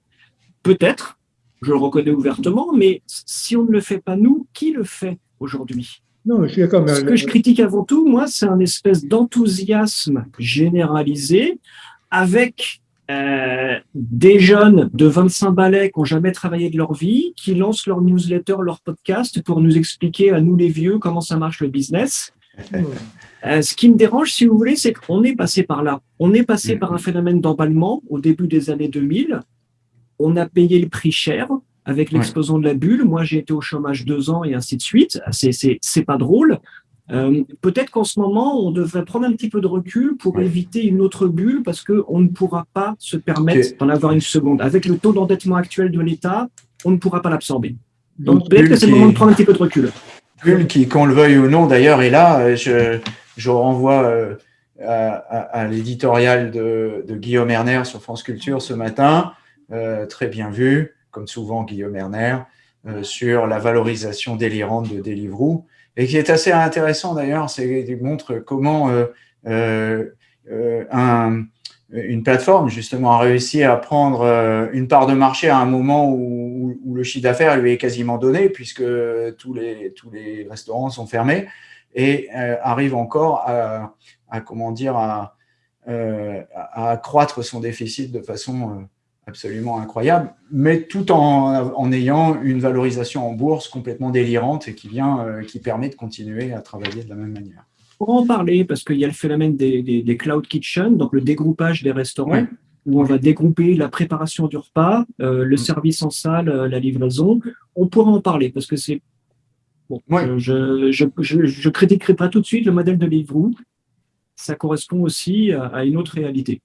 Peut-être, je le reconnais ouvertement, mais si on ne le fait pas nous, qui le fait aujourd'hui? Non, je suis d'accord. Ce que je critique avant tout, moi, c'est un espèce d'enthousiasme généralisé avec euh, des jeunes de 25 balais qui n'ont jamais travaillé de leur vie, qui lancent leur newsletter, leur podcast pour nous expliquer à nous les vieux comment ça marche le business. Euh, ce qui me dérange, si vous voulez, c'est qu'on est passé par là. On est passé par un phénomène d'emballement au début des années 2000 on a payé le prix cher avec l'explosion de la bulle. Moi, j'ai été au chômage deux ans et ainsi de suite. C'est pas drôle. Euh, Peut-être qu'en ce moment, on devrait prendre un petit peu de recul pour ouais. éviter une autre bulle parce qu'on ne pourra pas se permettre okay. d'en avoir une seconde. Avec le taux d'endettement actuel de l'État, on ne pourra pas l'absorber. Donc peut-être que c'est le moment de prendre un petit peu de recul. Bulle qui, qu'on le veuille ou non, d'ailleurs, est là. Je, je renvoie euh, à, à, à l'éditorial de, de Guillaume Erner sur France Culture ce matin euh, très bien vu, comme souvent Guillaume Erner, euh, sur la valorisation délirante de Deliveroo, et qui est assez intéressant d'ailleurs, c'est qu'il montre comment euh, un, une plateforme justement a réussi à prendre une part de marché à un moment où, le chiffre d'affaires lui est quasiment donné puisque tous les, tous les restaurants sont fermés et euh, arrive encore à, à comment dire à, euh, à, accroître son déficit de façon absolument incroyable, mais tout en, en, ayant une valorisation en bourse complètement délirante et qui, vient, euh, qui permet de continuer à travailler de la même manière. Pour en parler, parce qu'il y a le phénomène des, des, des, cloud kitchen, donc le dégroupage des restaurants, ouais. où on va dégrouper la préparation du repas, euh, le mmh. service en salle, euh, la livraison. On pourra en parler, parce que c'est... Bon, ouais. je, je, je, je, critiquerai pas tout de suite le modèle de Livrou. Ça correspond aussi à, à une autre réalité.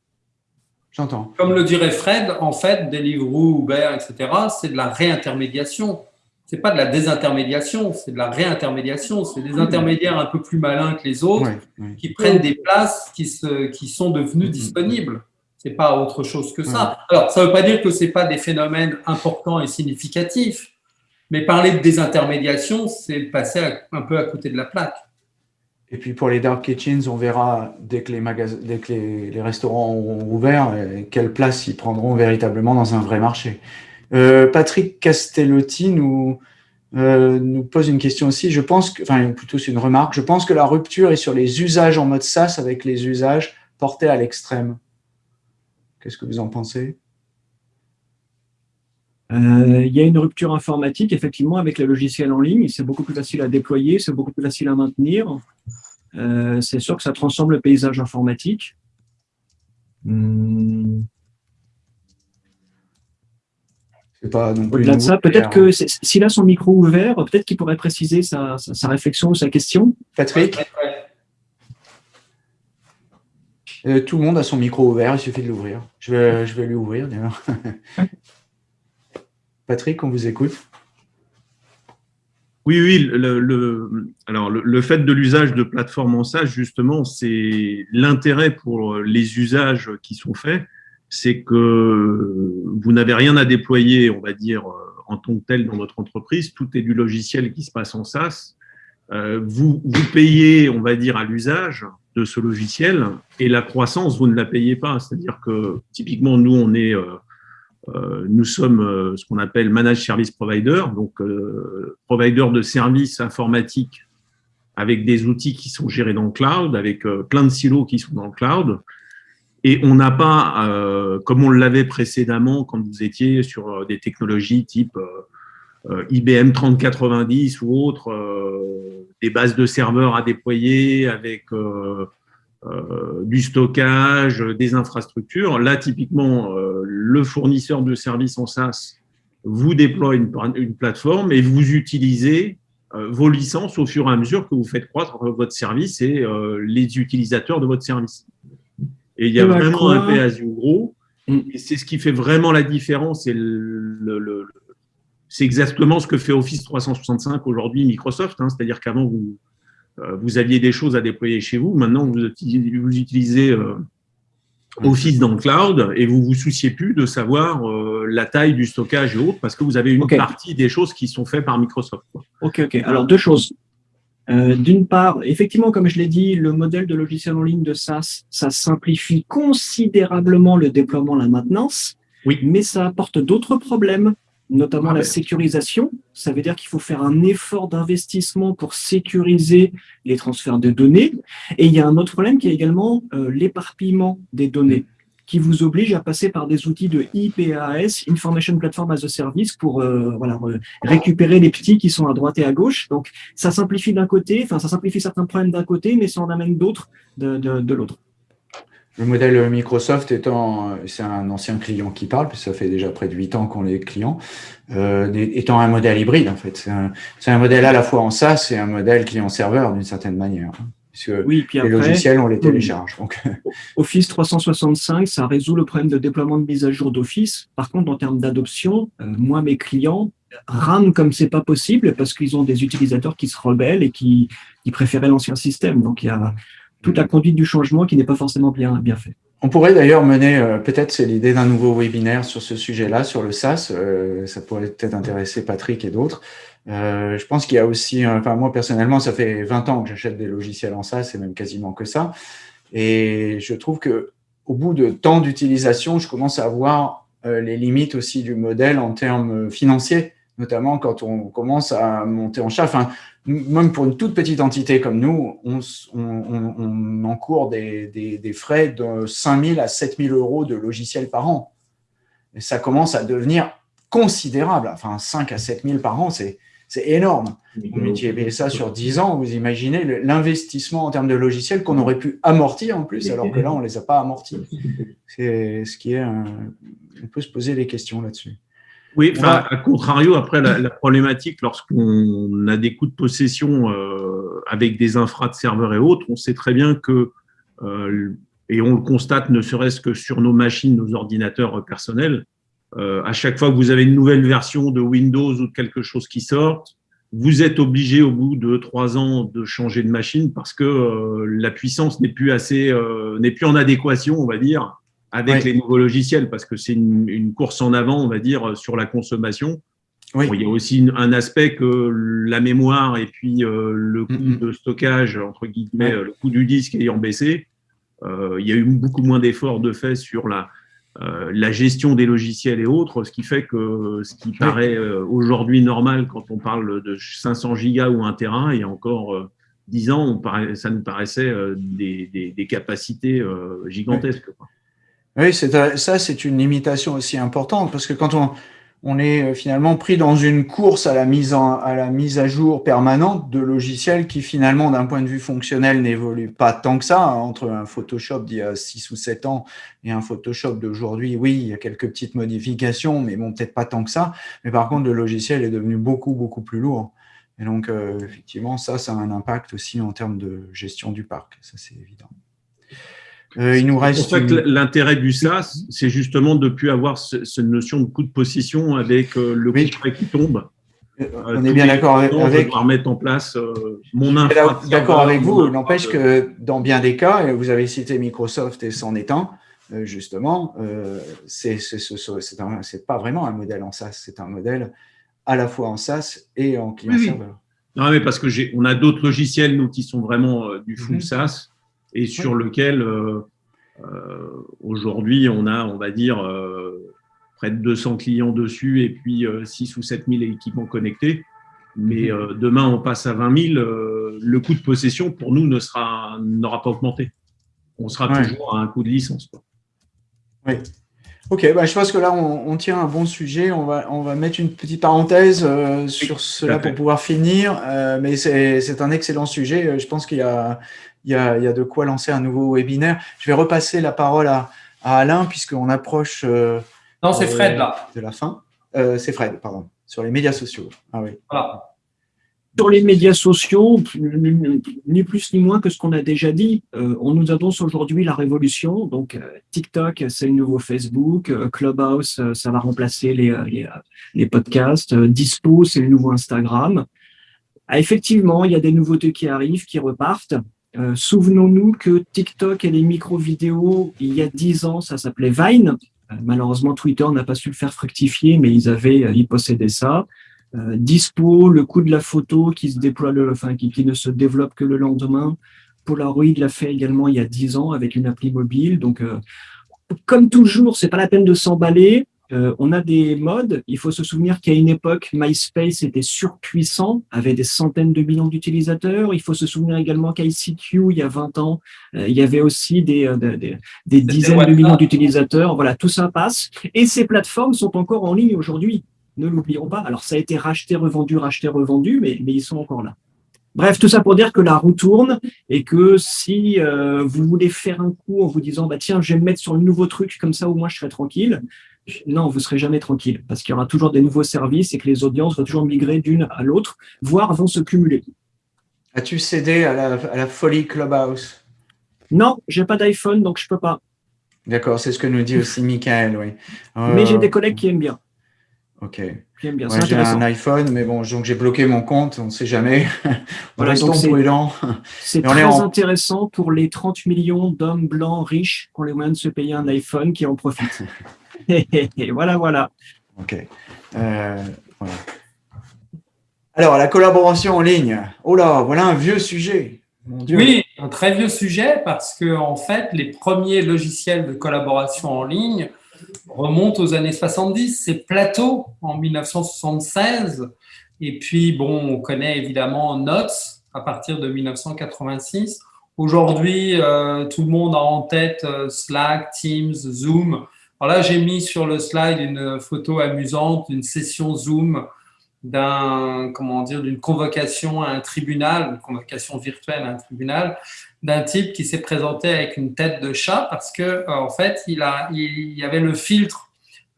J'entends. Comme le dirait Fred, en fait, Deliveroo, Uber, etc., c'est de la réintermédiation. C'est pas de la désintermédiation, c'est de la réintermédiation. C'est des intermédiaires un peu plus malins que les autres qui prennent des places qui, se, qui sont devenues mmh. disponibles. C'est pas autre chose que ça. Alors, ça veut pas dire que c'est pas des phénomènes importants et significatifs, mais parler de désintermédiation, c'est passer un peu à côté de la plaque. Et puis pour les dark kitchens, on verra dès que les, dès que les, restaurants auront ouvert, euh, quelle place ils prendront véritablement dans un vrai marché. Euh, Patrick Castellotti nous, euh, nous pose une question aussi. Je pense que, enfin plutôt c'est une remarque. Je pense que la rupture est sur les usages en mode SaaS avec les usages portés à l'extrême. Qu'est-ce que vous en pensez? Euh, il y a une rupture informatique, effectivement, avec le logiciel en ligne. C'est beaucoup plus facile à déployer, c'est beaucoup plus facile à maintenir. Euh, c'est sûr que ça transforme le paysage informatique. Hum. Au-delà de ça, peut-être que s'il a son micro ouvert, peut-être qu'il pourrait préciser sa, sa, sa, réflexion ou sa question. Patrick euh, Tout le monde a son micro ouvert, il suffit de l'ouvrir. Je vais, je vais lui ouvrir d'ailleurs. Patrick, on vous écoute. Oui, oui. Le, alors, le, fait de l'usage de plateformes en SaaS, justement, c'est l'intérêt pour les usages qui sont faits, c'est que vous n'avez rien à déployer, on va dire, en tant que tel dans votre entreprise. Tout est du logiciel qui se passe en SaaS. Vous, vous payez, on va dire, à l'usage de ce logiciel et la croissance, vous ne la payez pas. C'est-à-dire que typiquement, nous, on est euh, nous sommes euh, ce qu'on appelle Managed Service Provider, donc euh, provider de services informatiques avec des outils qui sont gérés dans le cloud, avec plein de silos qui sont dans le cloud. Et on n'a pas, comme on l'avait précédemment quand vous étiez sur des technologies type IBM 3090 ou autres, des bases de serveurs à déployer avec euh, du stockage, des infrastructures. Là, typiquement, euh, le fournisseur de services en SaaS vous déploie une, une plateforme et vous utilisez euh, vos licences au fur et à mesure que vous faites croître votre service et les utilisateurs de votre service. Et il y a vraiment un pay gros. Mm. Et c'est ce qui fait vraiment la différence. Et le, c'est exactement ce que fait Office 365 aujourd'hui, Microsoft. Hein. C'est-à-dire qu'avant, vous, vous aviez des choses à déployer chez vous. Maintenant, vous utilisez, euh, Office dans le cloud et vous vous souciez plus de savoir euh, la taille du stockage et autres parce que vous avez une partie des choses qui sont faites par Microsoft. Ok, ok. Alors, deux choses. D'une part, effectivement, comme je l'ai dit, le modèle de logiciel en ligne de SaaS, ça simplifie considérablement le déploiement, la maintenance, oui. mais ça apporte d'autres problèmes notamment la sécurisation. Ça veut dire qu'il faut faire un effort d'investissement pour sécuriser les transferts de données. Et il y a un autre problème qui est également euh, l'éparpillement des données qui vous oblige à passer par des outils de IPAS, Information Platform as a Service, pour euh, voilà, récupérer les petits qui sont à droite et à gauche. Donc, ça simplifie d'un côté, enfin, ça simplifie certains problèmes d'un côté, mais ça en amène d'autres de, de, de l'autre. Le modèle Microsoft étant, c'est un ancien client qui parle, puisque ça fait déjà près de 8 ans qu'on est client, euh, étant un modèle hybride en fait. C'est un, modèle à la fois en SaaS et un modèle client-serveur d'une certaine manière. Puisque oui, puis les logiciels, on les télécharge. Donc. Office 365, ça résout le problème de déploiement de mise à jour d'Office. Par contre, en termes d'adoption, euh, moi, mes clients rament comme c'est pas possible parce qu'ils ont des utilisateurs qui se rebellent et qui, qui préféraient l'ancien système. Donc, il y a, toute la conduite du changement qui n'est pas forcément bien, bien fait. On pourrait d'ailleurs mener, euh, peut-être c'est l'idée d'un nouveau webinaire sur ce sujet-là, sur le SaaS. Euh, ça pourrait peut-être intéresser Patrick et d'autres. Euh, je pense qu'il y a aussi, enfin moi personnellement, ça fait 20 ans que j'achète des logiciels en SaaS, et même quasiment que ça. Et je trouve que au bout de temps d'utilisation, je commence à voir les limites aussi du modèle en termes financiers, notamment quand on commence à monter en charge. Enfin, même pour une toute petite entité comme nous, on, on, encourt des, des, frais de 5 000 à 7 000 euros de logiciels par an. Et ça commence à devenir considérable. Enfin, 5 à 7 000 par an, c'est énorme. Vous multipliez ça sur 10 ans, vous imaginez l'investissement en termes de logiciels qu'on aurait pu amortir en plus, alors que là, on ne les a pas amortis. C'est ce qui est... On peut se poser des questions là-dessus. Oui, enfin, à contrario, après, la, problématique, lorsqu'on a des coûts de possession euh, avec des infras de serveurs et autres, on sait très bien que, euh, et on le constate ne serait-ce que sur nos machines, nos ordinateurs personnels, euh, à chaque fois que vous avez une nouvelle version de Windows ou de quelque chose qui sort, vous êtes obligé au bout de trois ans de changer de machine parce que la puissance n'est plus assez, n'est plus en adéquation, on va dire, avec les nouveaux logiciels, parce que c'est une, course en avant, on va dire, sur la consommation. il y a aussi un aspect que la mémoire et puis euh, le coût de stockage, entre guillemets, le coût du disque ayant baissé, euh, il y a eu beaucoup moins d'efforts de fait sur la, euh, la gestion des logiciels et autres, ce qui fait que ce qui paraît aujourd'hui normal quand on parle de 500 gigas ou 1 terrain, il y a encore 10 ans, on ça nous paraissait des, des, capacités gigantesques. Oui, ça, c'est une limitation aussi importante parce que quand on, est euh, finalement pris dans une course à la mise, à, la mise à jour permanente de logiciels qui finalement, d'un point de vue fonctionnel, n'évoluent pas tant que ça. Hein, entre un Photoshop d'il y a 6 ou 7 ans et un Photoshop d'aujourd'hui, oui, il y a quelques petites modifications, mais bon, peut-être pas tant que ça. Mais par contre, le logiciel est devenu beaucoup, beaucoup plus lourd. Et donc, euh, effectivement, ça, ça a un impact aussi en termes de gestion du parc. Ça, c'est évident. Euh, il nous reste. En fait, l'intérêt du SaaS, c'est justement de ne plus avoir cette notion de coût de possession avec euh, le coût qui tombe. Euh, on est bien d'accord avec. Je mettre en place mon infra. D'accord avec vous. N'empêche que dans bien des cas, et vous avez cité Microsoft et est un, justement, c'est c'est pas vraiment un modèle en SaaS, c'est un modèle à la fois en SaaS et en client-serveur. Non, mais parce que on a d'autres logiciels, nous, qui sont vraiment du full mhm. SaaS et sur lequel aujourd'hui on a, on va dire, près de 200 clients dessus et puis 6 ou 7 000 équipements connectés. Mais mhm. demain, on passe à 20 000, le coût de possession pour nous ne sera, n'aura pas augmenté. On sera toujours à un coût de licence. Oui. Ok, bah, je pense que là, on, tient un bon sujet. On va, on va mettre une petite parenthèse euh, sur cela pour pouvoir finir. Euh, mais c'est un excellent sujet. Je pense qu'il y, y, y, a de quoi lancer un nouveau webinaire. Je vais repasser la parole à, à Alain, puisqu'on approche euh, non, c'est Fred, là. de la fin. c'est Fred, pardon, sur les médias sociaux. Ah oui. Voilà sur les médias sociaux, ni plus ni moins que ce qu'on a déjà dit, euh, on nous annonce aujourd'hui la révolution. Donc, euh, TikTok, c'est le nouveau Facebook. Euh, Clubhouse, ça va remplacer les, les, podcasts. Dispo, c'est le nouveau Instagram. Ah, effectivement, il y a des nouveautés qui arrivent, qui repartent. Souvenons-nous que TikTok et les micro-vidéos, il y a dix ans, ça s'appelait Vine. malheureusement, Twitter n'a pas su le faire fructifier, mais ils avaient, ils possédaient ça. Euh, dispo, le coût de la photo qui se déploie, enfin qui, ne se développe que le lendemain. Polaroid l'a fait également il y a 10 ans avec une appli mobile. Donc, euh, comme toujours, c'est pas la peine de s'emballer. Euh, on a des modes. Il faut se souvenir qu'à une époque, MySpace était surpuissant, avait des centaines de millions d'utilisateurs. Il faut se souvenir également qu'ICQ, il y a 20 ans, il y avait aussi des, des, des dizaines de millions d'utilisateurs. Voilà, tout ça passe. Et ces plateformes sont encore en ligne aujourd'hui ne l'oublions pas. Alors, ça a été racheté, revendu, racheté, revendu, mais, mais ils sont encore là. Bref, tout ça pour dire que la roue tourne et que si euh, vous voulez faire un coup en vous disant bah tiens, je vais me mettre sur le nouveau truc, comme ça au moins je serai tranquille, non, vous serez jamais tranquille parce qu'il y aura toujours des nouveaux services et que les audiences vont toujours migrer d'une à l'autre, voire vont se cumuler. As-tu cédé à la, folie Clubhouse? Non, j'ai pas d'iPhone, donc je peux pas. D'accord, c'est ce que nous dit aussi Michael, oui. Mais j'ai des collègues qui aiment bien. Ok. Bien. j'ai un iPhone, mais bon, donc j'ai bloqué mon compte, on ne sait jamais. voilà, prudents. C'est très intéressant pour les 30 millions d'hommes blancs riches qui ont les moyens de se payer un iPhone qui en profitent. et voilà, voilà. Ok. Euh, Alors, la collaboration en ligne. Oh là, voilà un vieux sujet. Oui, un très vieux sujet parce que en fait, les premiers logiciels de collaboration en ligne remonte aux années 70. C'est Plateau en 1976. Et puis, bon, on connaît évidemment Notes à partir de 1986. Aujourd'hui, euh, tout le monde a en tête euh, Slack, Teams, Zoom. Alors là, j'ai mis sur le slide une photo amusante d'une session Zoom d'un comment dire d'une convocation à un tribunal, une convocation virtuelle à un tribunal, d'un type qui s'est présenté avec une tête de chat parce que euh, en fait il a il y avait le filtre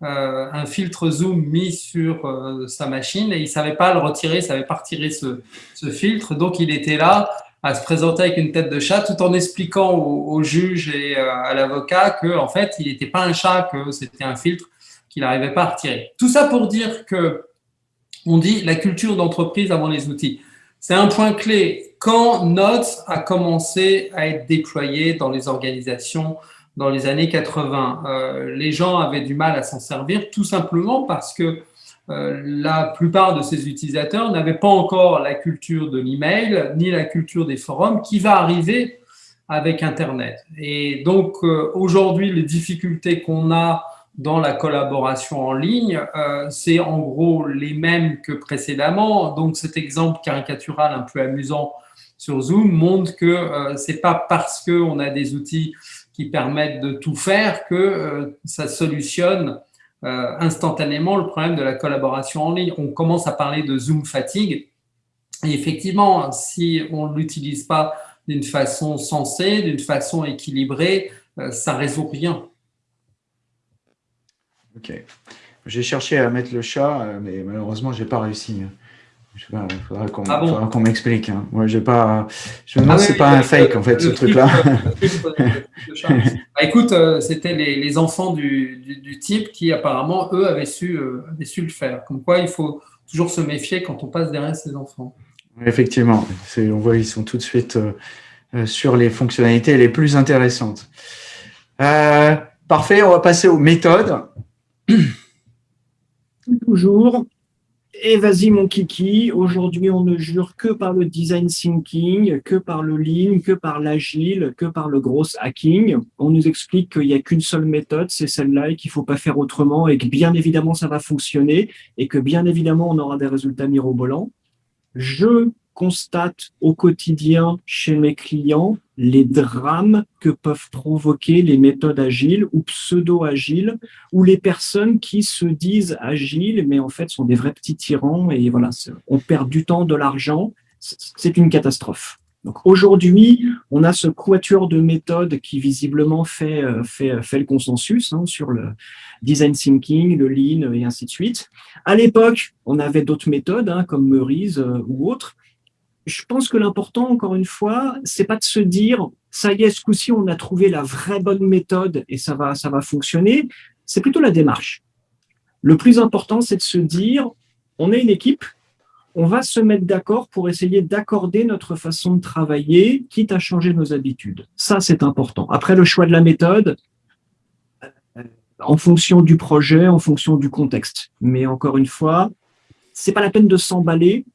euh, un filtre zoom mis sur euh, sa machine et il savait pas le retirer, il savait pas retirer ce, ce, filtre, donc il était là à se présenter avec une tête de chat tout en expliquant au, au juge et à l'avocat que en fait il n'était pas un chat, que c'était un filtre qu'il n'arrivait pas à retirer. Tout ça pour dire que on dit la culture d'entreprise avant les outils. C'est un point clé. Quand Notes a commencé à être déployé dans les organisations dans les années 80, euh, les gens avaient du mal à s'en servir tout simplement parce que euh, la plupart de ces utilisateurs n'avaient pas encore la culture de l'email ni la culture des forums qui va arriver avec Internet. Et donc euh, aujourd'hui, les difficultés qu'on a dans la collaboration en ligne, euh, c'est en gros les mêmes que précédemment. Donc cet exemple caricatural un peu amusant sur Zoom montre que euh, c'est pas parce qu'on a des outils qui permettent de tout faire que euh, ça solutionne euh, instantanément le problème de la collaboration en ligne. On commence à parler de Zoom fatigue. Et effectivement, si on ne l'utilise pas d'une façon sensée, d'une façon équilibrée, ça résout rien. Ok. J'ai cherché à mettre le chat, euh, mais malheureusement, je n'ai pas réussi. Il faudra qu'on ah m'explique. Hein. pas. Je me demande ah si c'est pas un fake en fait ce truc-là. Bah, écoute, euh, c'était les, enfants du, type qui apparemment eux avaient su, euh, avaient su le faire. Comme quoi, il faut toujours se méfier quand on passe derrière ses enfants. Effectivement, on voit ils sont tout de suite sur les fonctionnalités les plus intéressantes. parfait, on va passer aux méthodes. Toujours. Et vas-y mon kiki, aujourd'hui on ne jure que par le design thinking, que par le lean, que par l'agile, que par le gros hacking. On nous explique qu'il n'y a qu'une seule méthode, c'est celle-là et qu'il ne faut pas faire autrement et que bien évidemment ça va fonctionner et que bien évidemment on aura des résultats mirobolants. Je constate au quotidien chez mes clients les drames que peuvent provoquer les méthodes agiles ou pseudo-agiles, ou les personnes qui se disent agiles, mais en fait sont des vrais petits tyrans, et voilà, on perd du temps, de l'argent, c'est une catastrophe. Donc aujourd'hui, on a ce quatuor de méthodes qui visiblement fait, euh, fait, fait le consensus hein, sur le design thinking, le lean et ainsi de suite. À l'époque, on avait d'autres méthodes hein, comme Meurize euh, ou autres, je pense que l'important, encore une fois, c'est pas de se dire « ça y est, ce coup-ci, on a trouvé la vraie bonne méthode et ça va, ça va fonctionner », c'est plutôt la démarche. Le plus important, c'est de se dire « on est une équipe, on va se mettre d'accord pour essayer d'accorder notre façon de travailler, quitte à changer nos habitudes. Ça, c'est important. Après, le choix de la méthode, en fonction du projet, en fonction du contexte. Mais encore une fois, c'est pas la peine de s'emballer euh,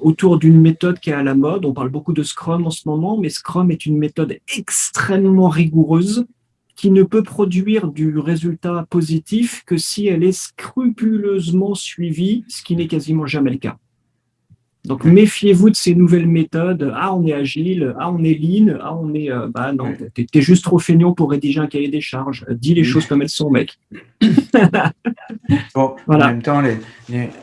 autour d'une méthode qui est à la mode. On parle beaucoup de Scrum en ce moment, mais Scrum est une méthode extrêmement rigoureuse qui ne peut produire du résultat positif que si elle est scrupuleusement suivie, ce qui n'est quasiment jamais le cas. Donc, méfiez-vous de ces nouvelles méthodes. Ah, on est agile. Ah, on est lean. Ah, on est... Euh, bah non, t'es es juste trop feignant pour rédiger un cahier des charges. Dis les choses comme elles sont, mec. bon, En même temps, les,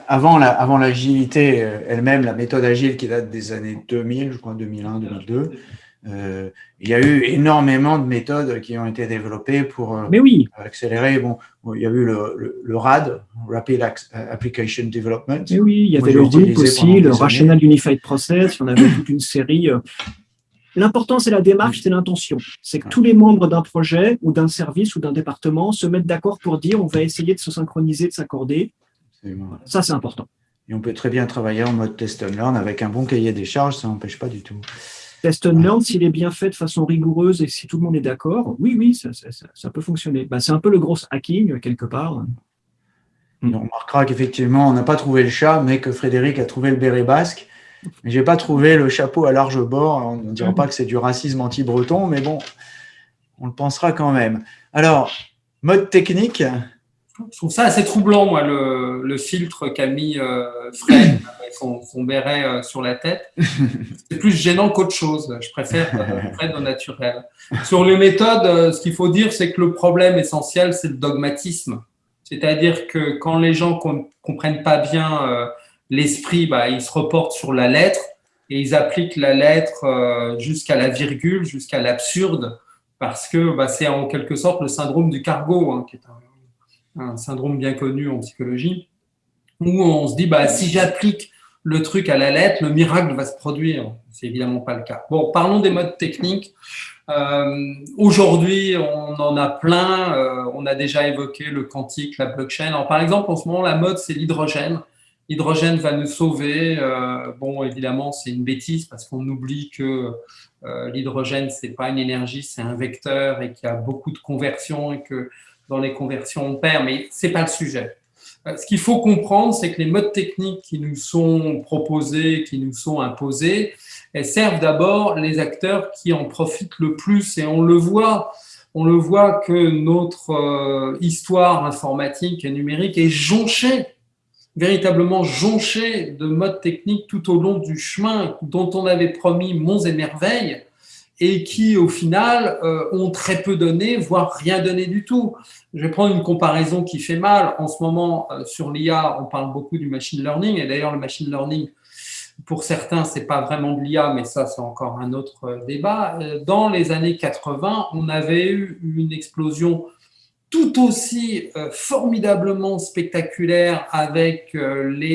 avant l'agilité la, avant elle-même, la méthode agile qui date des années 2000, je crois 2001, 2002, euh, il y a eu énormément de méthodes qui ont été développées pour euh, Mais oui. accélérer. Bon, il y a eu le, le, RAD, Rapid Application Development. Mais oui, il y avait le RUP aussi, le Rational Unified Process, en avait toute une série. Euh. L'important, c'est la démarche, c'est l'intention. C'est que tous les membres d'un projet ou d'un service ou d'un département se mettent d'accord pour dire on va essayer de se synchroniser, de s'accorder. Ça, c'est important. Et on peut très bien travailler en mode test and learn avec un bon cahier des charges, ça n'empêche pas du tout. Test learn, s'il est bien fait de façon rigoureuse et si tout le monde est d'accord, oui, oui, ça, peut fonctionner. Bah, c'est un peu le gros hacking, quelque part. On remarquera qu'effectivement, on n'a pas trouvé le chat, mais que Frédéric a trouvé le béret basque. Mais je n'ai pas trouvé le chapeau à large bord. On ne dira pas que c'est du racisme anti-breton, mais bon, on le pensera quand même. Alors, mode technique, je trouve ça assez troublant, moi, le, filtre qu'a mis euh, Fred avec son, béret euh, sur la tête. C'est plus gênant qu'autre chose. Je préfère euh, Fred au naturel. Sur les méthodes, euh, ce qu'il faut dire, c'est que le problème essentiel, c'est le dogmatisme. C'est-à-dire que quand les gens ne comprennent pas bien l'esprit, bah, ils se reportent sur la lettre et ils appliquent la lettre jusqu'à la virgule, jusqu'à l'absurde, parce que bah, c'est en quelque sorte le syndrome du cargo, hein, qui est un un syndrome bien connu en psychologie, où on se dit, bah, si j'applique le truc à la lettre, le miracle va se produire. C'est évidemment pas le cas. Bon, parlons des modes techniques. Euh, aujourd'hui, on en a plein. Euh, on a déjà évoqué le quantique, la blockchain. Alors, par exemple, en ce moment, la mode, c'est l'hydrogène. L'hydrogène va nous sauver. Euh, bon, évidemment, c'est une bêtise parce qu'on oublie que l'hydrogène, c'est pas une énergie, c'est un vecteur et qu'il y a beaucoup de conversions et que dans les conversions on perd, mais ce n'est pas le sujet. Euh, ce qu'il faut comprendre, c'est que les modes techniques qui nous sont proposés, qui nous sont imposés, elles servent d'abord les acteurs qui en profitent le plus. Et on le voit, on le voit que notre euh, histoire informatique et numérique est jonchée, véritablement jonchée de modes techniques tout au long du chemin dont on avait promis monts et merveilles, et qui, au final, euh, ont très peu donné, voire rien donné du tout. Je vais prendre une comparaison qui fait mal. En ce moment, euh, sur l'IA, on parle beaucoup du machine learning, et d'ailleurs, le machine learning, pour certains, c'est pas vraiment de l'IA, mais ça, c'est encore un autre euh, débat. Dans les années 80, on avait eu une explosion tout aussi formidablement spectaculaire avec les